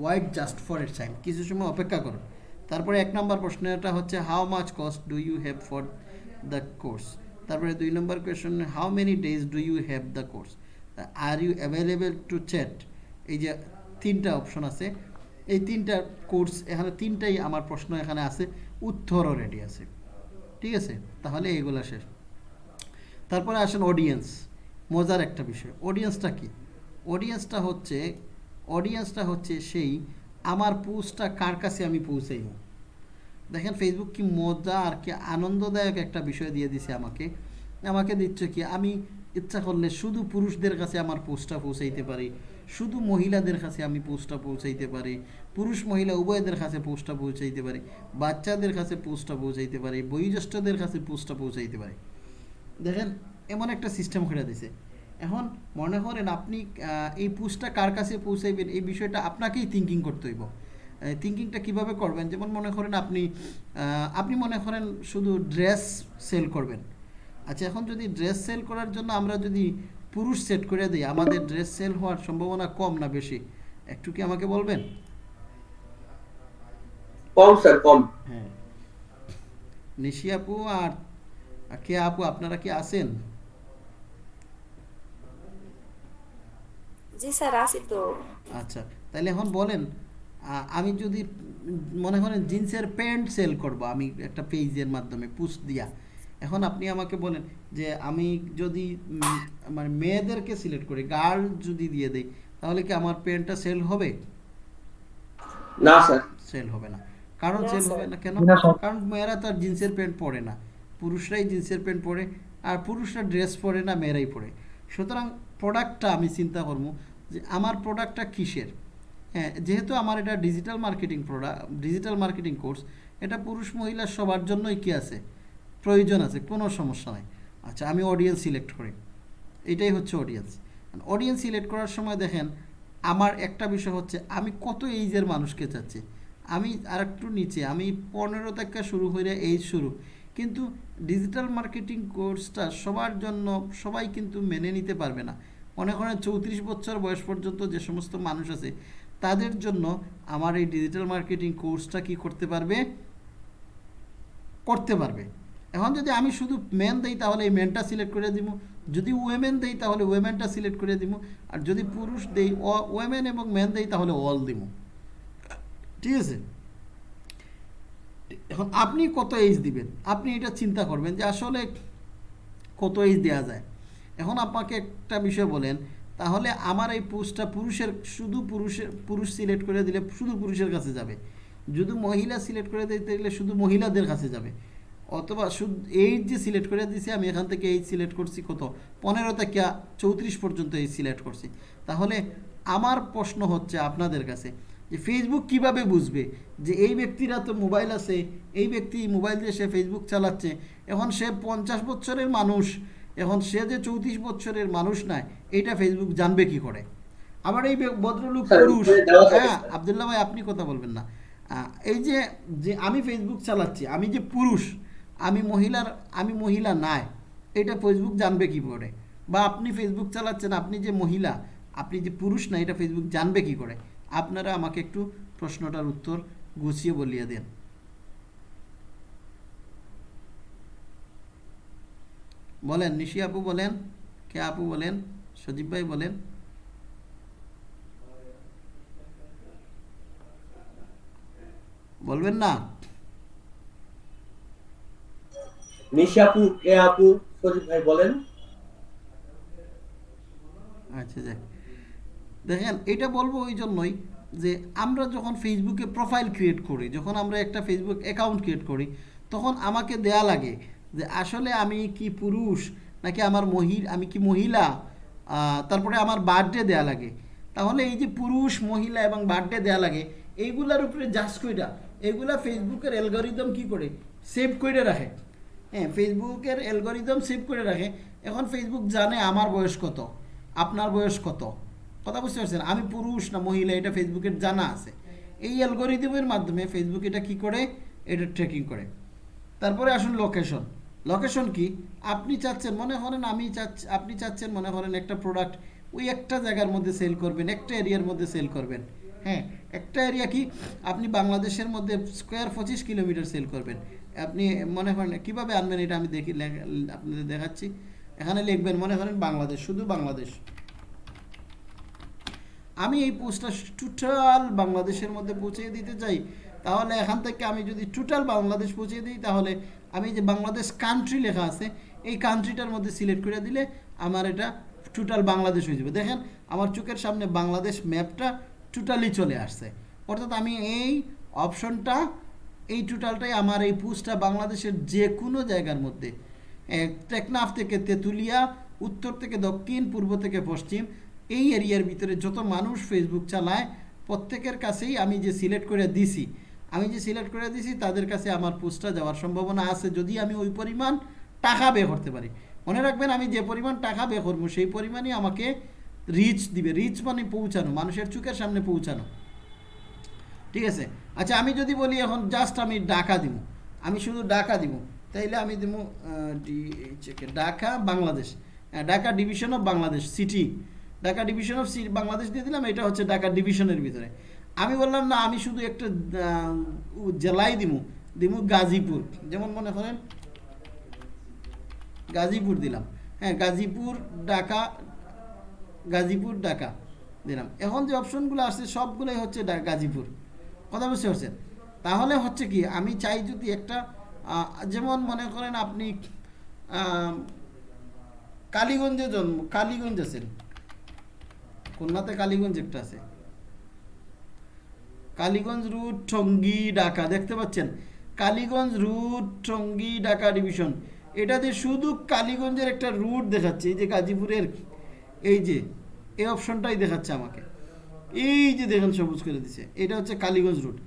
ওয়াইট জাস্ট ফর এর টাইম কিছু সময় অপেক্ষা করুন। তারপরে এক নম্বর প্রশ্নটা হচ্ছে how much cost do you have for the course তারপরে দুই নম্বর question how many days do you have the course are you available to chat এই যে তিনটা অপশন আছে। এই তিনটা কোর্স এখানে তিনটাই আমার প্রশ্ন এখানে আছে। উত্তরও রেডি আছে। ঠিক আছে? তাহলে এগুলো শেষ। তারপরে আসেন অডিয়েন্স মজার একটা বিষয়। অডিয়েন্সটা কি? অডিয়েন্সটা হচ্ছে অডিয়েন্সটা হচ্ছে সেই, আমার পোস্টটা কার কাছে আমি পৌঁছাইব? দেখেন ফেসবুক কি মজা আর কি আনন্দদায়ক একটা বিষয় দিয়ে দিছে আমাকে। আমাকে দিচ্ছে কি, আমি ইচ্ছা করলে শুধু পুরুষদের কাছে আমার পোস্টটা পৌঁছাইতে পারি, শুধু মহিলাদের কাছে আমি পোস্টটা পৌঁছাইতে পারি, পুরুষ মহিলা উভয়দের কাছে পোস্টটা পৌঁছাইতে পারি, বাচ্চাদের কাছে পোস্টটা পৌঁছাইতে পারি, বয়োজ্যেষ্ঠদের কাছে পোস্টটা পৌঁছাইতে পারি। দেখেন এমন একটা সিস্টেম করে দিছে। এখন মনে করেন আপনি এই পোস্টটা কার কাছে পৌঁছাইবেন, এই বিষয়টা আপনাকেই থিঙ্কিং করতে হইব। থিঙ্কিংটা কীভাবে করবেন? যেমন মনে করেন আপনি আপনি মনে করেন শুধু ড্রেস সেল করবেন। আচ্ছা এখন যদি ড্রেস সেল করার জন্য আমরা যদি পুরুষ সেট করে দিই আমাদের ড্রেস সেল হওয়ার সম্ভাবনা কম না বেশি? একটু কি আমাকে বলবেন? কম স্যার কম। হ্যাঁ। নিশি আপু আর কে আপু আপনারা কি আছেন? জি স্যার আসি তো। আচ্ছা তাহলে এখন বলেন আমি যদি মনে করেন জিন্সের প্যান্ট সেল করব আমি একটা পেজের মাধ্যমে পুস্ট দিয়া। এখন আপনি আমাকে বলেন যে আমি যদি উম, মানে মেয়েদেরকে সিলেক্ট করি গার্ল যদি দিয়ে দেই তাহলে কি আমার প্যান্টটা সেল হবে? না স্যার। সেল হবে না। কারণ সেল হবে না কেন? না, কারণ মেয়েরা তো আর জিন্সের প্যান্ট পরে না। পুরুষরাই জিন্সের প্যান্ট পরে আর পুরুষরা ড্রেস পরে না মেয়েরাই পরে। সুতরাং প্রোডাক্টটা আমি চিন্তা করব যে আমার প্রোডাক্টটা কিসের? হ্যাঁ যেহেতু আমার এটা digital marketing product digital marketing course এটা পুরুষ মহিলা সবার জন্যই কি আছে? প্রয়োজন আছে, কোনো সমস্যা নাই। আচ্ছা আমি অডিয়েন্স সিলেক্ট করি। এটাই হচ্ছে অডিয়েন্স অডিয়েন্স সিলেক্ট করার সময় দেখেন, আমার একটা বিষয় হচ্ছে, আমি কত এইজের মানুষকে চাচ্ছি? আমি আর একটু নিচে, আমি পনেরো থেকে শুরু হয়ে এইজ শুরু। কিন্তু ডিজিটাল মার্কেটিং কোর্সটা সবার জন্য সবাই কিন্তু মেনে নিতে পারবে না। অনেক করেন চৌত্রিশ বছর বয়স পর্যন্ত যে সমস্ত মানুষ আছে তাদের জন্য আমার এই ডিজিটাল মার্কেটিং কোর্সটা কি করতে পারবে? করতে পারবে। এখন যদি আমি শুধু মেন দেই, তাহলে এই মেনটা সিলেক্ট করে দিব। যদি ওয়েমেন দেই, তাহলে ওয়েমেনটা সিলেক্ট করে দিব। আর যদি পুরুষ দেই ওয়েমেন এবং মেন দেই, তাহলে অল দিব। ঠিক আছে? এখন আপনি কত এজ দিবেন? আপনি এটা চিন্তা করবেন যে আসলে কত এজ দেওয়া যায়? এখন আপনাকে একটা বিষয় বলেন তাহলে আমার এই পোস্টটা পুরুষের, শুধু পুরুষের, পুরুষ সিলেক্ট করে দিলে শুধু পুরুষের কাছে যাবে। যদি মহিলা সিলেক্ট করে দিতে গেলে শুধু মহিলাদের কাছে যাবে। অথবা শুধু এইজ যে সিলেক্ট করে দিয়েছি আমি এখান থেকে এইজ সিলেক্ট করছি কত? পনেরো থেকে চৌত্রিশ পর্যন্ত এই সিলেক্ট করছি। তাহলে আমার প্রশ্ন হচ্ছে আপনাদের কাছে যে ফেসবুক কীভাবে বুঝবে যে এই ব্যক্তিরা তো মোবাইল আছে, এই ব্যক্তি মোবাইল দিয়ে সে ফেসবুক চালাচ্ছে, এখন সে পঞ্চাশ বছরের মানুষ এখন সে যে চৌত্রিশ বছরের মানুষ নয় এইটা ফেসবুক জানবে কি করে? আবার এই ভদ্রলোক পুরুষ। উপরে দেওয়া থাকে, হ্যাঁ। আবদুল্লাহ ভাই আপনি কথা বলবেন না। এই যে যে আমি ফেসবুক চালাচ্ছি আমি যে পুরুষ আমি মহিলার আমি মহিলা নাই এটা ফেসবুক জানবে কি করে? বা আপনি ফেসবুক চালাচ্ছেন আপনি যে মহিলা আপনি যে পুরুষ না এটা ফেসবুক জানবে কি করে? আপনারা আমাকে একটু প্রশ্নটার উত্তর গুছিয়ে বলিয়ে দেন। বলেন নিশি আপু বলেন কে আপু বলেন সজীব ভাই বলেন। বলবেন না? নিশি আপু এ আপু সজিব ভাই বলেন। আচ্ছা যাক। দেখেন এটা বলব ওই জন্যই যে আমরা যখন ফেসবুকে প্রোফাইল ক্রিয়েট করি যখন আমরা একটা ফেসবুক অ্যাকাউন্ট ক্রিয়েট করি তখন আমাকে দেয়া লাগে যে আসলে আমি কি পুরুষ, নাকি আমার মহিলা আমি কি মহিলা? তারপরে আমার বার্থডে দেয়া লাগে। তাহলে এই যে পুরুষ, মহিলা এবং বার্থডে দেয়া লাগে, এইগুলার উপরে জাস্ট কইরা এগুলা ফেসবুকের অ্যালগোরিদম কি করে? সেভ করে রাখে। হ্যাঁ ফেসবুকের অ্যালগোরিদম সেভ করে রাখে। এখন ফেসবুক জানে আমার বয়স কত, আপনার বয়স কত। কথা বুঝতে পারছেন? আমি পুরুষ না মহিলা, এটা ফেসবুকের জানা আছে। এই অ্যালগোরিদমের মাধ্যমে ফেসবুক এটা কি করে? এটা ট্রেকিং করে। তারপরে আসুন লোকেশন লোকেশন কি? আপনি চাচ্ছেন, মনে করেন আমি চাচ্ছি, আপনি চাচ্ছেন, মনে করেন একটা প্রোডাক্ট ওই একটা জায়গার মধ্যে সেল করবেন, একটা এরিয়ার মধ্যে সেল করবেন। হ্যাঁ একটা এরিয়া কি? আপনি বাংলাদেশের মধ্যে স্কোয়ার পঁচিশ কিলোমিটার সেল করবেন। আপনি মনে করেন, কীভাবে আনবেন এটা আমি দেখি আপনাদের দেখাচ্ছি। এখানে লিখবেন, মনে করেন বাংলাদেশ, শুধু বাংলাদেশ। আমি এই পোস্টটা টোটাল বাংলাদেশের মধ্যে পৌঁছে দিতে চাই। তাহলে এখান থেকে আমি যদি টোটাল বাংলাদেশ পৌঁছে দিই, তাহলে আমি যে বাংলাদেশ কান্ট্রি লেখা আছে, এই কান্ট্রিটার মধ্যে সিলেক্ট করে দিলে আমার এটা টোটাল বাংলাদেশ হয়ে যাবে। দেখেন, আমার চোখের সামনে বাংলাদেশ ম্যাপটা টোটালি চলে আসছে। অর্থাৎ আমি এই অপশনটা এই টোটালটাই আমার এই পুজটা বাংলাদেশের যে কোনো জায়গার মধ্যে টেকনাফ থেকে তেঁতুলিয়া, উত্তর থেকে দক্ষিণ, পূর্ব থেকে পশ্চিম, এই এরিয়ার ভিতরে যত মানুষ ফেসবুক চালায়, প্রত্যেকের কাছেই আমি যে সিলেক্ট করে দিছি আমি যে সিলেক্ট করে দিছি তাদের কাছে আমার পোস্টটা যাওয়ার সম্ভাবনা আছে। যদি আমি ওই পরিমাণ টাকা বে করতে পারি। মনে রাখবেন আমি যে পরিমাণ টাকা বে করব সেই পরিমাণই আমাকে রিচ দিবে। রিচ মানে পৌঁছানো মানুষের চোখের সামনে পৌঁছানো। ঠিক আছে? আচ্ছা আমি যদি বলি এখন জাস্ট আমি ডাকা দিব। আমি শুধু ডাকা দিব। তাইলে আমি দিব ঢাকা বাংলাদেশ। হ্যাঁ, Dhaka division of Bangladesh city Dhaka division of Bangladesh দিয়ে দিলাম এটা হচ্ছে ঢাকা ডিভিশনের ভিতরে। আমি বললাম, না, আমি শুধু একটা জেলায় দিব দিব গাজীপুর। যেমন মনে করেন, গাজীপুর দিলাম। হ্যাঁ গাজীপুর, ঢাকা গাজীপুর, ঢাকা দিলাম। এখন যে অপশনগুলো আসছে, সবগুলোই হচ্ছে গাজীপুর। কথা বুঝতে পারছেন? তাহলে হচ্ছে কি, আমি চাই যদি একটা যেমন মনে করেন আপনি কালীগঞ্জে জন্ম, কালীগঞ্জ আছেন। খুলনাতে কালীগঞ্জ একটা আছে। কালীগঞ্জ রুট টঙ্গী ঢাকা, দেখতে পাচ্ছেন? Kaliganj route Tongi Dhaka division. এটাতে শুধু কালীগঞ্জের একটা রুট দেখাচ্ছে, এই যে গাজীপুরের, এই যে, এই অপশনটাই দেখাচ্ছে আমাকে। এই যে দেখেন, সবুজ করে দিচ্ছে এটা হচ্ছে কালীগঞ্জ রুট।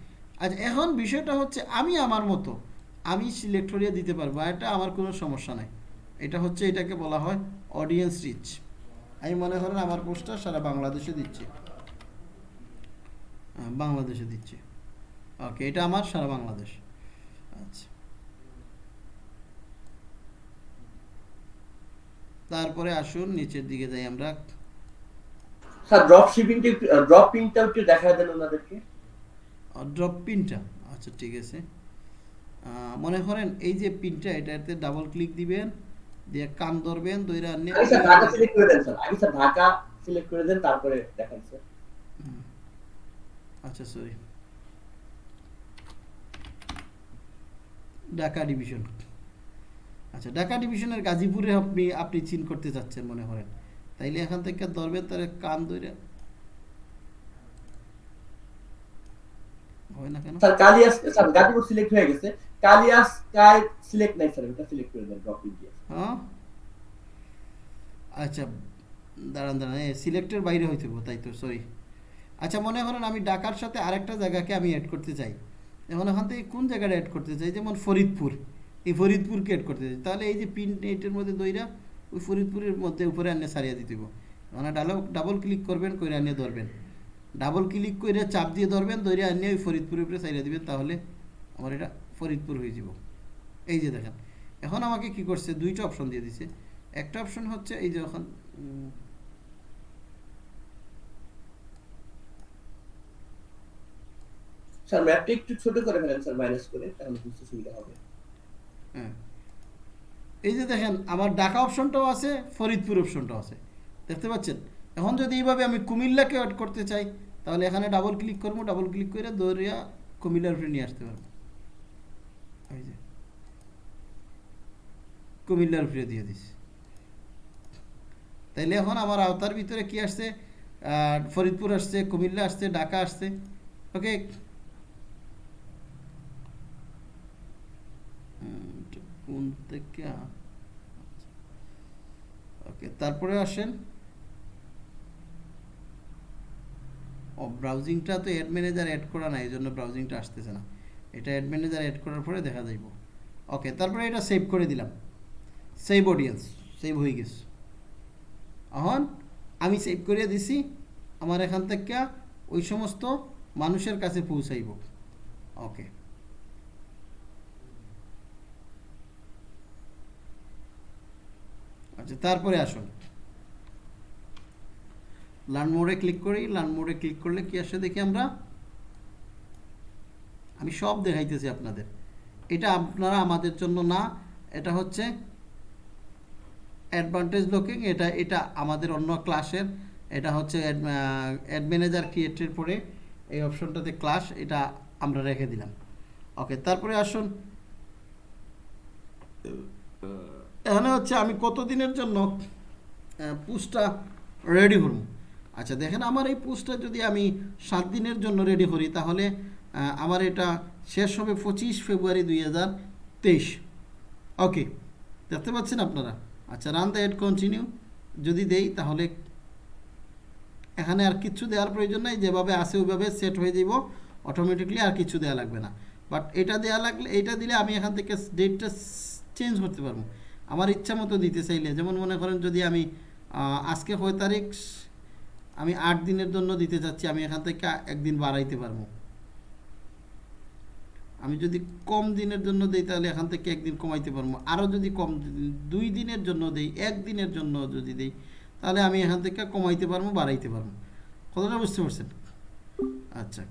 আচ্ছা এখন বিষয়টা হচ্ছে, আমি আমার মতো, আমি সিলেক্ট করিয়ে দিতে পারব এটা আমার কোনো সমস্যা নাই। এটা হচ্ছে, এটাকে বলা হয় অডিয়েন্স রিচ আমি মনে করেন, আমার পোস্টার সারা বাংলাদেশে দিচ্ছি। বাংলাদেশে দিচ্ছি। ওকে এটা আমার সারা বাংলাদেশ। আচ্ছা। তারপরে আসুন নিচের দিকে যাই আমরা। স্যার ড্রপ শিপিংটা ড্রপ পিনটা একটু দেখা দেন ওনাদেরকে। ড্রপ পিনটা আচ্ছা ঠিক আছে। মনে করেন এই যে পিনটা এটাতে ডাবল ক্লিক দিবেন দিয়ে কান ধরবেন দইরা স্যার ঢাকা সিলেক্ট করে দেন স্যার। আগে স্যার ঢাকা সিলেক্ট করে দেন তারপরে দেখান স্যার। আচ্ছা সরি ঢাকা ডিভিশন আচ্ছা ঢাকা ডিভিশনের গাজীপুরে আপনি আপনি চিন করতে যাচ্ছেন মনে করেন। তাইলে এখান থেকে ধরবেন তার কান ধরে হয় না কেন? স্যার কালিয়াস স্যার গাজীপুর সিলেক্ট হয়ে গেছে। কালিয়াস কাই সিলেক্ট নাই স্যার এটা সিলেক্ট করে দেন ড্রপ দিয়ে। হ্যাঁ? আচ্ছা দাঁড়ান দাঁড়ান সিলেক্টের বাইরে হইতে তাই তো সরি আচ্ছা মনে করেন আমি ঢাকার সাথে আরেকটা জায়গাকে আমি অ্যাড করতে চাই। এখন এখান থেকে কোন জায়গাটা অ্যাড করতে চাই? যেমন ফরিদপুর। এই ফরিদপুরকে অ্যাড করতে চাই। তাহলে এই যে পিন এটার মধ্যে দইরা, ওই ফরিদপুরের মধ্যে উপরে আনিয়ে সারিয়ে দিতে হবে মানে ডাবল ডাবল ক্লিক করবেন করে আনিয়ে ধরবেন। ডাবল ক্লিক করে চাপ দিয়ে ধরবেন ধরে আনিয়ে ওই ফরিদপুরের উপরে সারিয়ে দিবেন, তাহলে আমার এটা ফরিদপুর হয়ে যাব এই যে দেখেন। এখন আমাকে কি করছে? দুইটা অপশন দিয়ে দিছে। একটা অপশন হচ্ছে এই যে এখন স্যার ম্যাপটা একটু ছোট করে ফেলেন, স্যার মাইনাস করে, তাহলে বুঝতে সুবিধা হবে। হ্যাঁ। এই যে দেখেন, আমার ঢাকা অপশনটাও আছে, ফরিদপুর অপশনটাও আছে। দেখতে পাচ্ছেন? এখন যদি এইভাবে আমি কুমিল্লাকে অ্যাড করতে চাই, তাহলে এখানে ডাবল ক্লিক করব ডাবল ক্লিক করে দৌড়িয়া কুমিল্লার উপরে নিয়ে আসতে পারব। এই যে। কুমিল্লার উপরে দিয়ে দিস তাইলে এখন আমার আওতার ভিতরে কি আসছে? ফরিদপুর আসছে, কুমিল্লা আসছে, ঢাকা আসছে। ওকে কোন থেকে ওকে তারপরে আসেন। ও ব্রাউজিংটা তো অ্যাড ম্যানেজার অ্যাড করা নাই এই জন্য ব্রাউজিংটা আসতেছে না। এটা অ্যাড ম্যানেজার অ্যাড করার পরে দেখা যাইব। ওকে তারপরে এটা সেভ করে দিলাম। সেভ অডিয়েন্স সেভ হয়ে গেছে। এখন আমি সেভ করে দিছি, আমার এখান থেকে ওই সমস্ত মানুষের কাছে পৌঁছাইব। ওকে আচ্ছা তারপরে আসুন। লার্ন মোডে ক্লিক করি লার্ন মোডে ক্লিক করলে কি আসে দেখি আমরা? আমি সব দেখাইতেছি আপনাদের। এটা আপনারা আমাদের জন্য না, এটা হচ্ছে অ্যাডভান্টেজ লুকিং এটা এটা আমাদের অন্য ক্লাসের এটা হচ্ছে অ্যাড ম্যানেজার ক্রিয়েটের পরে এই অপশনটাতে ক্লাস এটা আমরা রেখে দিলাম। ওকে তারপরে আসুন। এখানে হচ্ছে আমি কতদিনের জন্য পুস্টটা রেডি করব। আচ্ছা দেখেন আমার এই পুস্টটা যদি আমি সাত দিনের জন্য রেডি করি, তাহলে আমার এটা শেষ হবে পঁচিশ ফেব্রুয়ারি দুই হাজার তেইশ। ওকে দেখতে পাচ্ছেন আপনারা? আচ্ছা রান দ্য এড কন্টিনিউ যদি দেই, তাহলে এখানে আর কিচ্ছু দেওয়ার প্রয়োজন নাই, যেভাবে আছে ওইভাবে সেট হয়ে যাব অটোমেটিকলি আর কিছু দেওয়া লাগবে না। বাট এটা দেওয়া লাগলে, এটা দিলে আমি এখান থেকে ডেটটা চেঞ্জ করতে পারব। আমার ইচ্ছা মতো দিতে চাইলে। যেমন মনে করেন যদি আমি আজকে কয় তারিখ, আমি আট দিনের জন্য দিতে চাচ্ছি আমি এখান থেকে একদিন বাড়াইতে পারব। আমি যদি কম দিনের জন্য দিই, তাহলে এখান থেকে একদিন কমাইতে পারব। আরও যদি কম দুই দিনের জন্য দেই একদিনের জন্য যদি দেই, তাহলে আমি এখান থেকে কমাইতে পারব, বাড়াইতে পারব। কতটা বুঝতে পারছেন? আচ্ছা।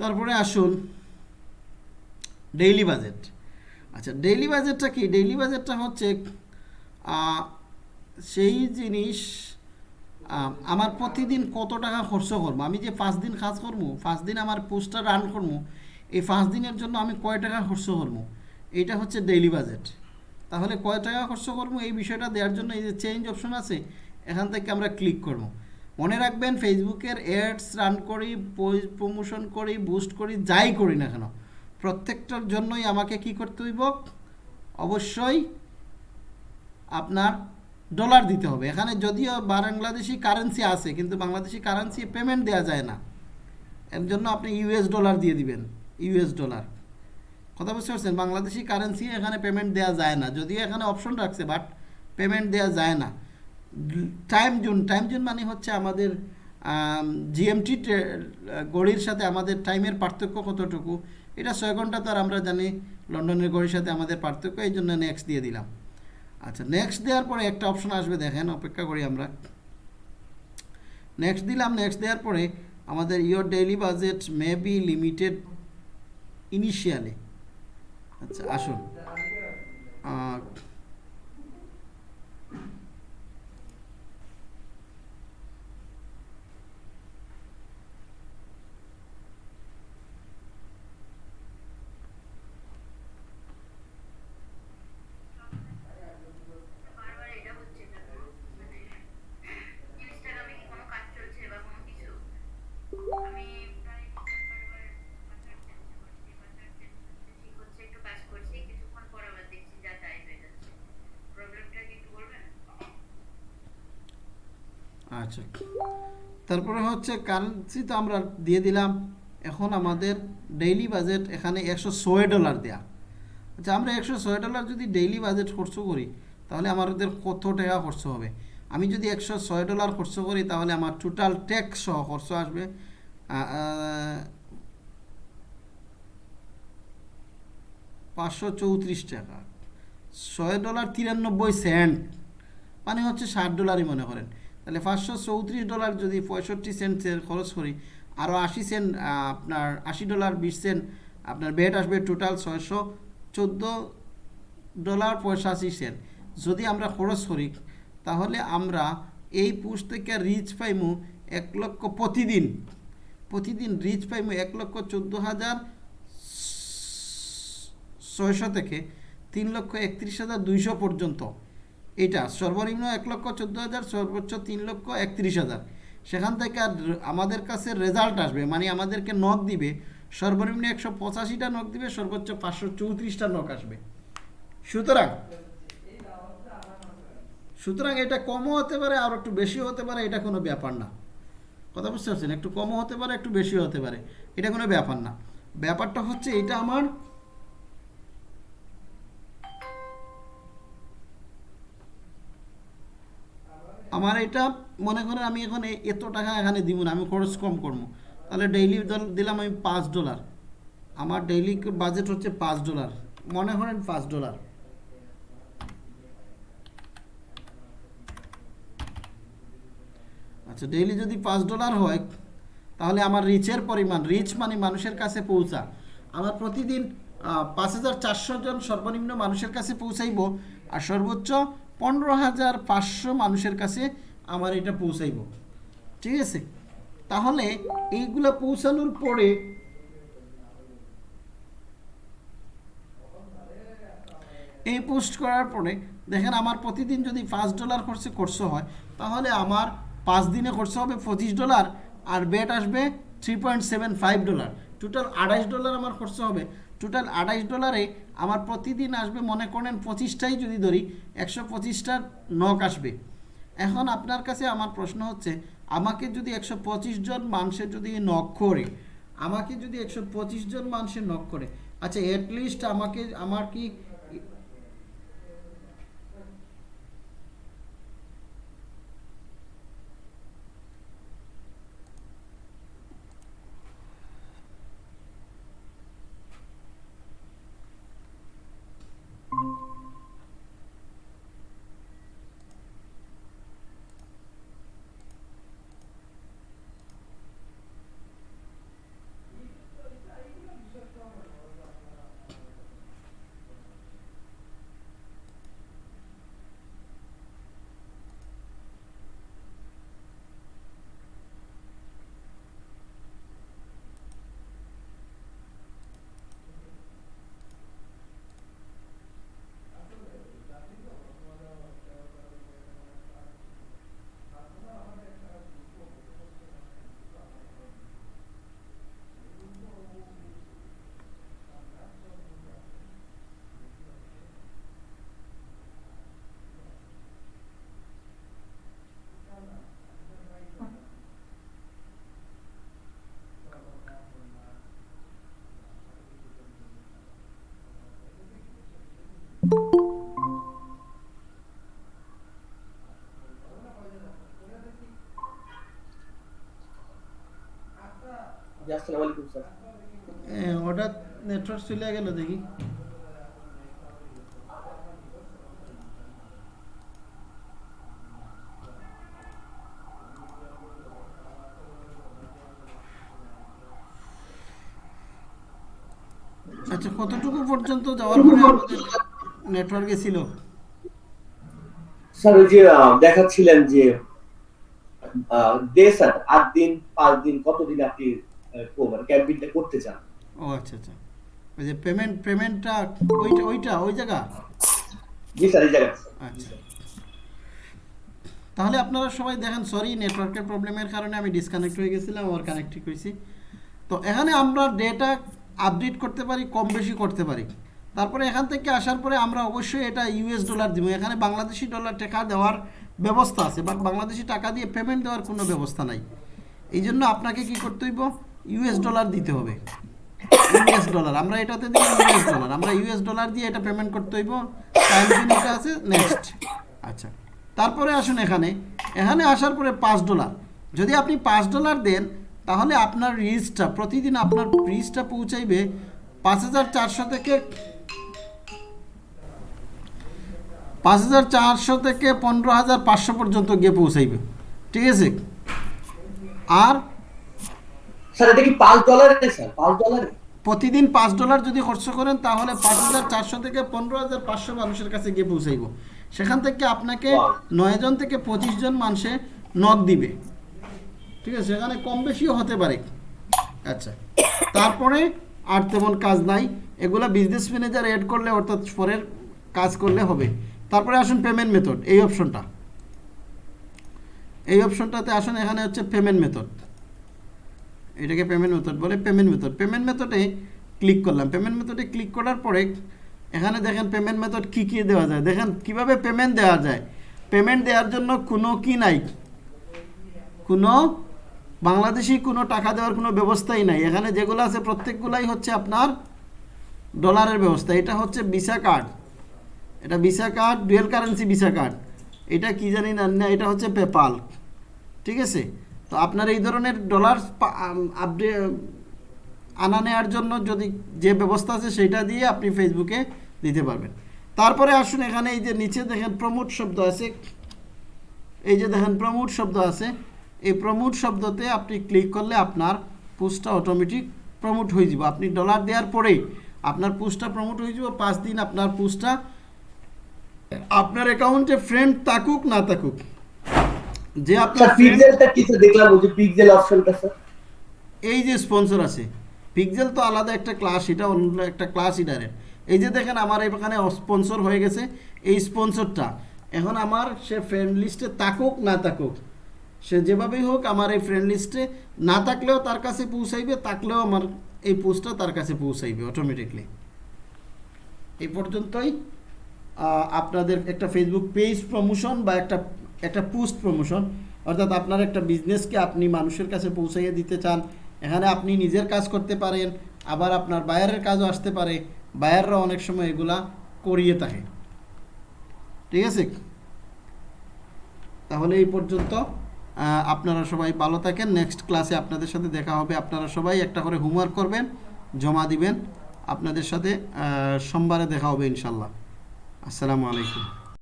তারপরে আসুন ডেইলি বাজেট আচ্ছা ডেইলি বাজেটটা কি? ডেইলি বাজেটটা হচ্ছে সেই জিনিস আমার প্রতিদিন কত টাকা খরচ করব? আমি যে পাঁচ দিন কাজ করব, পাঁচ দিন আমার পোস্টটা রান করব, এই পাঁচ দিনের জন্য আমি কয় টাকা খরচ করব? এইটা হচ্ছে ডেইলি বাজেট তাহলে কয় টাকা খরচ করব? এই বিষয়টা দেওয়ার জন্য এই যে চেঞ্জ অপশন আছে, এখান থেকে আমরা ক্লিক করব। মনে রাখবেন ফেসবুকের অ্যাডস রান করি প্রমোশন করি বুস্ট করি, যাই করি না কেন, প্রত্যেকটার জন্যই আমাকে কি করতে হইব? অবশ্যই আপনার ডলার দিতে হবে। এখানে যদিও বাংলাদেশি কারেন্সি আছে, কিন্তু বাংলাদেশি কারেন্সি পেমেন্ট দেওয়া যায় না। এর জন্য আপনি ইউএস ডলার দিয়ে দিবেন ইউএস ডলার কথা বুঝতে পারছেন? বাংলাদেশি কারেন্সি এখানে পেমেন্ট দেওয়া যায় না। যদিও এখানে অপশন রাখছে বাট পেমেন্ট দেওয়া যায় না। টাইম জোন টাইম জোন মানে হচ্ছে আমাদের জিএমটি গড়ির সাথে আমাদের টাইমের পার্থক্য কতটুকু? এটা ছয় ঘণ্টা তো আর আমরা জানি, লন্ডনের গড়ির সাথে আমাদের পার্থক্য, এই জন্য নেক্সট দিয়ে দিলাম। আচ্ছা নেক্সট দেওয়ার পরে একটা অপশন আসবে, দেখেন, অপেক্ষা করি আমরা। নেক্সট দিলাম নেক্সট দেওয়ার পরে আমাদের your daily budget may be limited initially আচ্ছা আসুন আহ, বারবার এটা হচ্ছে কেন মানে ইনস্টাগ্রামে কি কোনো কাজ চলছে বা কোনো কিছু আমি প্রায় বারবার পাসওয়ার্ড চেঞ্জ করছি পাসওয়ার্ড চেঞ্জ করছি ঠিক হচ্ছে একটু কাজ করছি কিছুক্ষণ পর আবার দেখছি যা তাই হয়ে যাচ্ছে প্রবলেমটা কি একটু বলবেন আচ্ছা তারপরে হচ্ছে কারেন্সি তো আমরা দিয়ে দিলাম। এখন আমাদের ডেইলি বাজেট এখানে একশো ছয় ডলার দেয়া। আচ্ছা আমরা একশো ছয় ডলার যদি ডেইলি বাজেট খরচ করি, তাহলে আমাদের কত টাকা খরচ হবে? আমি যদি একশো ছয় ডলার খরচ করি, তাহলে আমার টোটাল ট্যাক্স সহ খরচ আসবে পাঁচশো চৌত্রিশ টাকা। ছয় ডলার তিরানব্বই সেন্ট মানে হচ্ছে ষাট ডলারই মনে করেন। তাহলে পাঁচশো চৌত্রিশ ডলার যদি পঁয়ষট্টি সেন্টের খরচ করি আরও আশি সেন্ট আপনার আশি ডলার, বিশ সেন্ট, আপনার বেড আসবে টোটাল ছয়শো চোদ্দ ডলার পঁয়ষাশি সেন্ট। যদি আমরা খরচ করি, তাহলে আমরা এই পুষ থেকে রিচ পাইমু এক লক্ষ প্রতিদিন। প্রতিদিন রিচ পাইমু এক লক্ষ চোদ্দ হাজার ছয়শো থেকে তিন লক্ষ একত্রিশ হাজার দুইশো পর্যন্ত। এটা সর্বনিম্ন এক লক্ষ চোদ্দ হাজার, সর্বোচ্চ তিন লক্ষ একত্রিশ হাজার। সেখান থেকে আর আমাদের কাছে রেজাল্ট আসবে মানে আমাদেরকে নখ দিবে, সর্বনিম্ন একশো পঁচাশিটা নখ দিবে, সর্বোচ্চ পাঁচশো চৌত্রিশটা নখ আসবে। সুতরাং সুতরাং এটা কমও হতে পারে আর একটু বেশিও হতে পারে, এটা কোনো ব্যাপার না। কথা বুঝতে পারছেন? একটু কমও হতে পারে, একটু বেশিও হতে পারে, এটা কোনো ব্যাপার না। ব্যাপারটা হচ্ছে, এটা আমার আমার এটা মনে করেন আমি এখন এত টাকা এখানে দিব না, আমি খরচ কম করব। তাহলে ডেইলি দিলাম আমি পাঁচ ডলার আমার ডেইলি বাজেট হচ্ছে পাঁচ ডলার মনে করেন পাঁচ ডলার আচ্ছা ডেইলি যদি পাঁচ ডলার হয়, তাহলে আমার রিচের পরিমাণ রিচ মানে মানুষের কাছে পৌঁছা। আমার প্রতিদিন পাঁচ হাজার চারশো জন সর্বনিম্ন মানুষের কাছে পৌঁছাইব, আর সর্বোচ্চ পনেরো হাজার পাঁচশো মানুষের কাছে আমার এটা পৌঁছাইব। ঠিক আছে? তাহলে এইগুলো পৌঁছানোর পরে এই পোস্ট করার পরে দেখেন আমার প্রতিদিন যদি পাঁচ ডলার খরচে খরচ হয়, তাহলে আমার পাঁচ দিনে খরচ হবে পঁচিশ ডলার আর বেট আসবে three point seven five dollar. Total আড়াইশ ডলার আমার খরচ হবে। টোটাল আড়াইশ ডলারে আমার প্রতিদিন আসবে, মনে করেন পঁচিশটাই যদি ধরি, একশো পঁচিশটার নখ আসবে। এখন আপনার কাছে আমার প্রশ্ন হচ্ছে, আমাকে যদি একশো পঁচিশ জন মানুষের যদি নখ করে, আমাকে যদি একশো পঁচিশ জন মানুষের নখ করে আচ্ছা অ্যাটলিস্ট আমাকে, আমার কি জি আসসালামু আলাইকুম স্যার হঠাৎ নেটওয়ার্ক চলে গেল দেখি। আচ্ছা কতটুকু পর্যন্ত যাওয়ার পরে আমাদের নেটওয়ার্কে ছিল? স্যার ওই যে দেখাচ্ছিলেন যে ডে স্যার আট দিন পাঁচ দিন কতদিন আপনি মানে ক্যাম্পিংটা করতে চান? ও আচ্ছা আচ্ছা। ওই যে পেমেন্ট পেমেন্টটা ওইটা ওইটা ওই জায়গা? জি স্যার এই স্যার। আচ্ছা। তাহলে আপনারা সবাই দেখেন সরি নেটওয়ার্কের প্রবলেমের কারণে আমি ডিসকানেক্ট হয়ে গেছিলাম আবার কানেক্ট হয়েছি। তো এখানে আমরা ডেটা আপডেট করতে পারি কম বেশি করতে পারি। তারপরে এখান থেকে আসার পরে আমরা অবশ্যই এটা ইউএস ডলার দিব। এখানে বাংলাদেশি ডলার টাকা দেওয়ার ব্যবস্থা আছে বাট বাংলাদেশি টাকা দিয়ে পেমেন্ট দেওয়ার কোনো ব্যবস্থা নাই। এই জন্য আপনাকে কি করতে হইব? ইউএস ডলার দিতে হবে। ইউএস ডলার আমরা এটাতে দিই ইউএস ডলার আমরা ইউএস ডলার দিয়ে এটা পেমেন্ট করতে হইব টাইম এটা আছে নেক্সট আচ্ছা তারপরে আসুন এখানে এখানে আসার পরে পাঁচ ডলার যদি আপনি পাঁচ ডলার দেন, তাহলে আপনার রিচটা প্রতিদিন আপনার রিচটা পৌঁছাইবে পাঁচ হাজার চারশো থেকে পাঁচ হাজার চারশো থেকে পনেরো হাজার পাঁচশো পর্যন্ত গিয়ে পৌঁছাইবে। ঠিক আছে? আর স্যার এটা কি পাঁচ ডলারে স্যার? পাঁচ ডলারে প্রতিদিন পাঁচ ডলার যদি খরচ করেন তাহলে পাঁচ হাজার চারশো থেকে পনেরো হাজার পাঁচশো মানুষের কাছে গিয়ে পৌঁছাইব। সেখান থেকে আপনাকে. নয় জন থেকে পঁচিশ জন মানুষে নক দিবে। ঠিক আছে সেখানে কম বেশিও হতে পারে। আচ্ছা তারপরে আর তেমন কাজ নাই। এগুলো বিজনেস ম্যানেজার এড করলে অর্থাৎ পরের কাজ করলে হবে। তারপরে আসুন পেমেন্ট মেথড এই অপশনটা এই অপশনটাতে আসুন এখানে হচ্ছে পেমেন্ট মেথড এটাকে পেমেন্ট মেথড বলে পেমেন্ট মেথড পেমেন্ট মেথডে ক্লিক করলাম। পেমেন্ট মেথডে ক্লিক করার পরে এখানে দেখেন পেমেন্ট মেথড কী কী দেওয়া যায়। দেখেন কীভাবে পেমেন্ট দেওয়া যায়। পেমেন্ট দেওয়ার জন্য কোনো কি নাই। কোনো বাংলাদেশি কোনো টাকা দেওয়ার কোনো ব্যবস্থাই নাই। এখানে যেগুলো আছে প্রত্যেকগুলাই হচ্ছে আপনার ডলারের ব্যবস্থা। এটা হচ্ছে ভিসা কার্ড এটা Visa card dual currency Visa card এটা কি জানি না এটা হচ্ছে পেপাল ঠিক আছে? তো আপনার এই ধরনের ডলার আপডেট আনা নেওয়ার জন্য যদি যে ব্যবস্থা আছে সেটা দিয়ে আপনি ফেসবুকে দিতে পারবেন। তারপরে আসুন এখানে এই যে নিচে দেখেন প্রমোট শব্দ আছে। এই যে দেখেন প্রমোট শব্দ আছে। এই প্রমোট শব্দতে আপনি ক্লিক করলে আপনার পোস্টটা অটোমেটিক প্রমোট হয়ে যাব। আপনি ডলার দেওয়ার পরেই আপনার পোস্টটা প্রমোট হয়ে যাব। পাঁচ দিন আপনার পোস্টটা আপনার অ্যাকাউন্টে ফ্রেন্ড থাকুক, না থাকুক যে আপনার পিক্সেলটা কি দেখলাম ওই যে পিক্সেল অপশনটা স্যার এই যে স্পন্সর আছে। পিক্সেল তো আলাদা একটা ক্লাস এটা অন্য একটা ক্লাস ইডারের এই যে দেখেন আমার এখানে স্পন্সর হয়ে গেছে এই স্পন্সরটা এখন আমার সে ফ্রেন্ড লিস্টে থাকুক না থাকুক সে যেভাবেই হোক আমার এই ফ্রেন্ড লিস্টে না থাকলেও তার কাছে পৌঁছাইবে থাকলেও আমার এই পোস্টটা তার কাছে পৌঁছাইবে অটোমেটিকলি এই পর্যন্তই আপনাদের একটা ফেসবুক পেজ প্রমোশন বা একটা একটা পোস্ট প্রমোশন, অর্থাৎ আপনার একটা বিজনেসকে আপনি মানুষের কাছে পৌঁছাইয়ে দিতে চান, এখানে আপনি নিজের কাজ করতে পারেন, আবার আপনার বায়ারের কাজও আসতে পারে, বায়াররা অনেক সময় এগুলা করিয়ে থাকে। ঠিক আছে? তাহলে এই পর্যন্ত আপনারা সবাই ভালো থাকেন, নেক্সট ক্লাসে আপনাদের সাথে দেখা হবে, আপনারা সবাই একটা করে হোমওয়ার্ক করবেন, জমা দিবেন, আপনাদের সাথে সোমবারে দেখা হবে ইনশাল্লাহ আসসালামু আলাইকুম।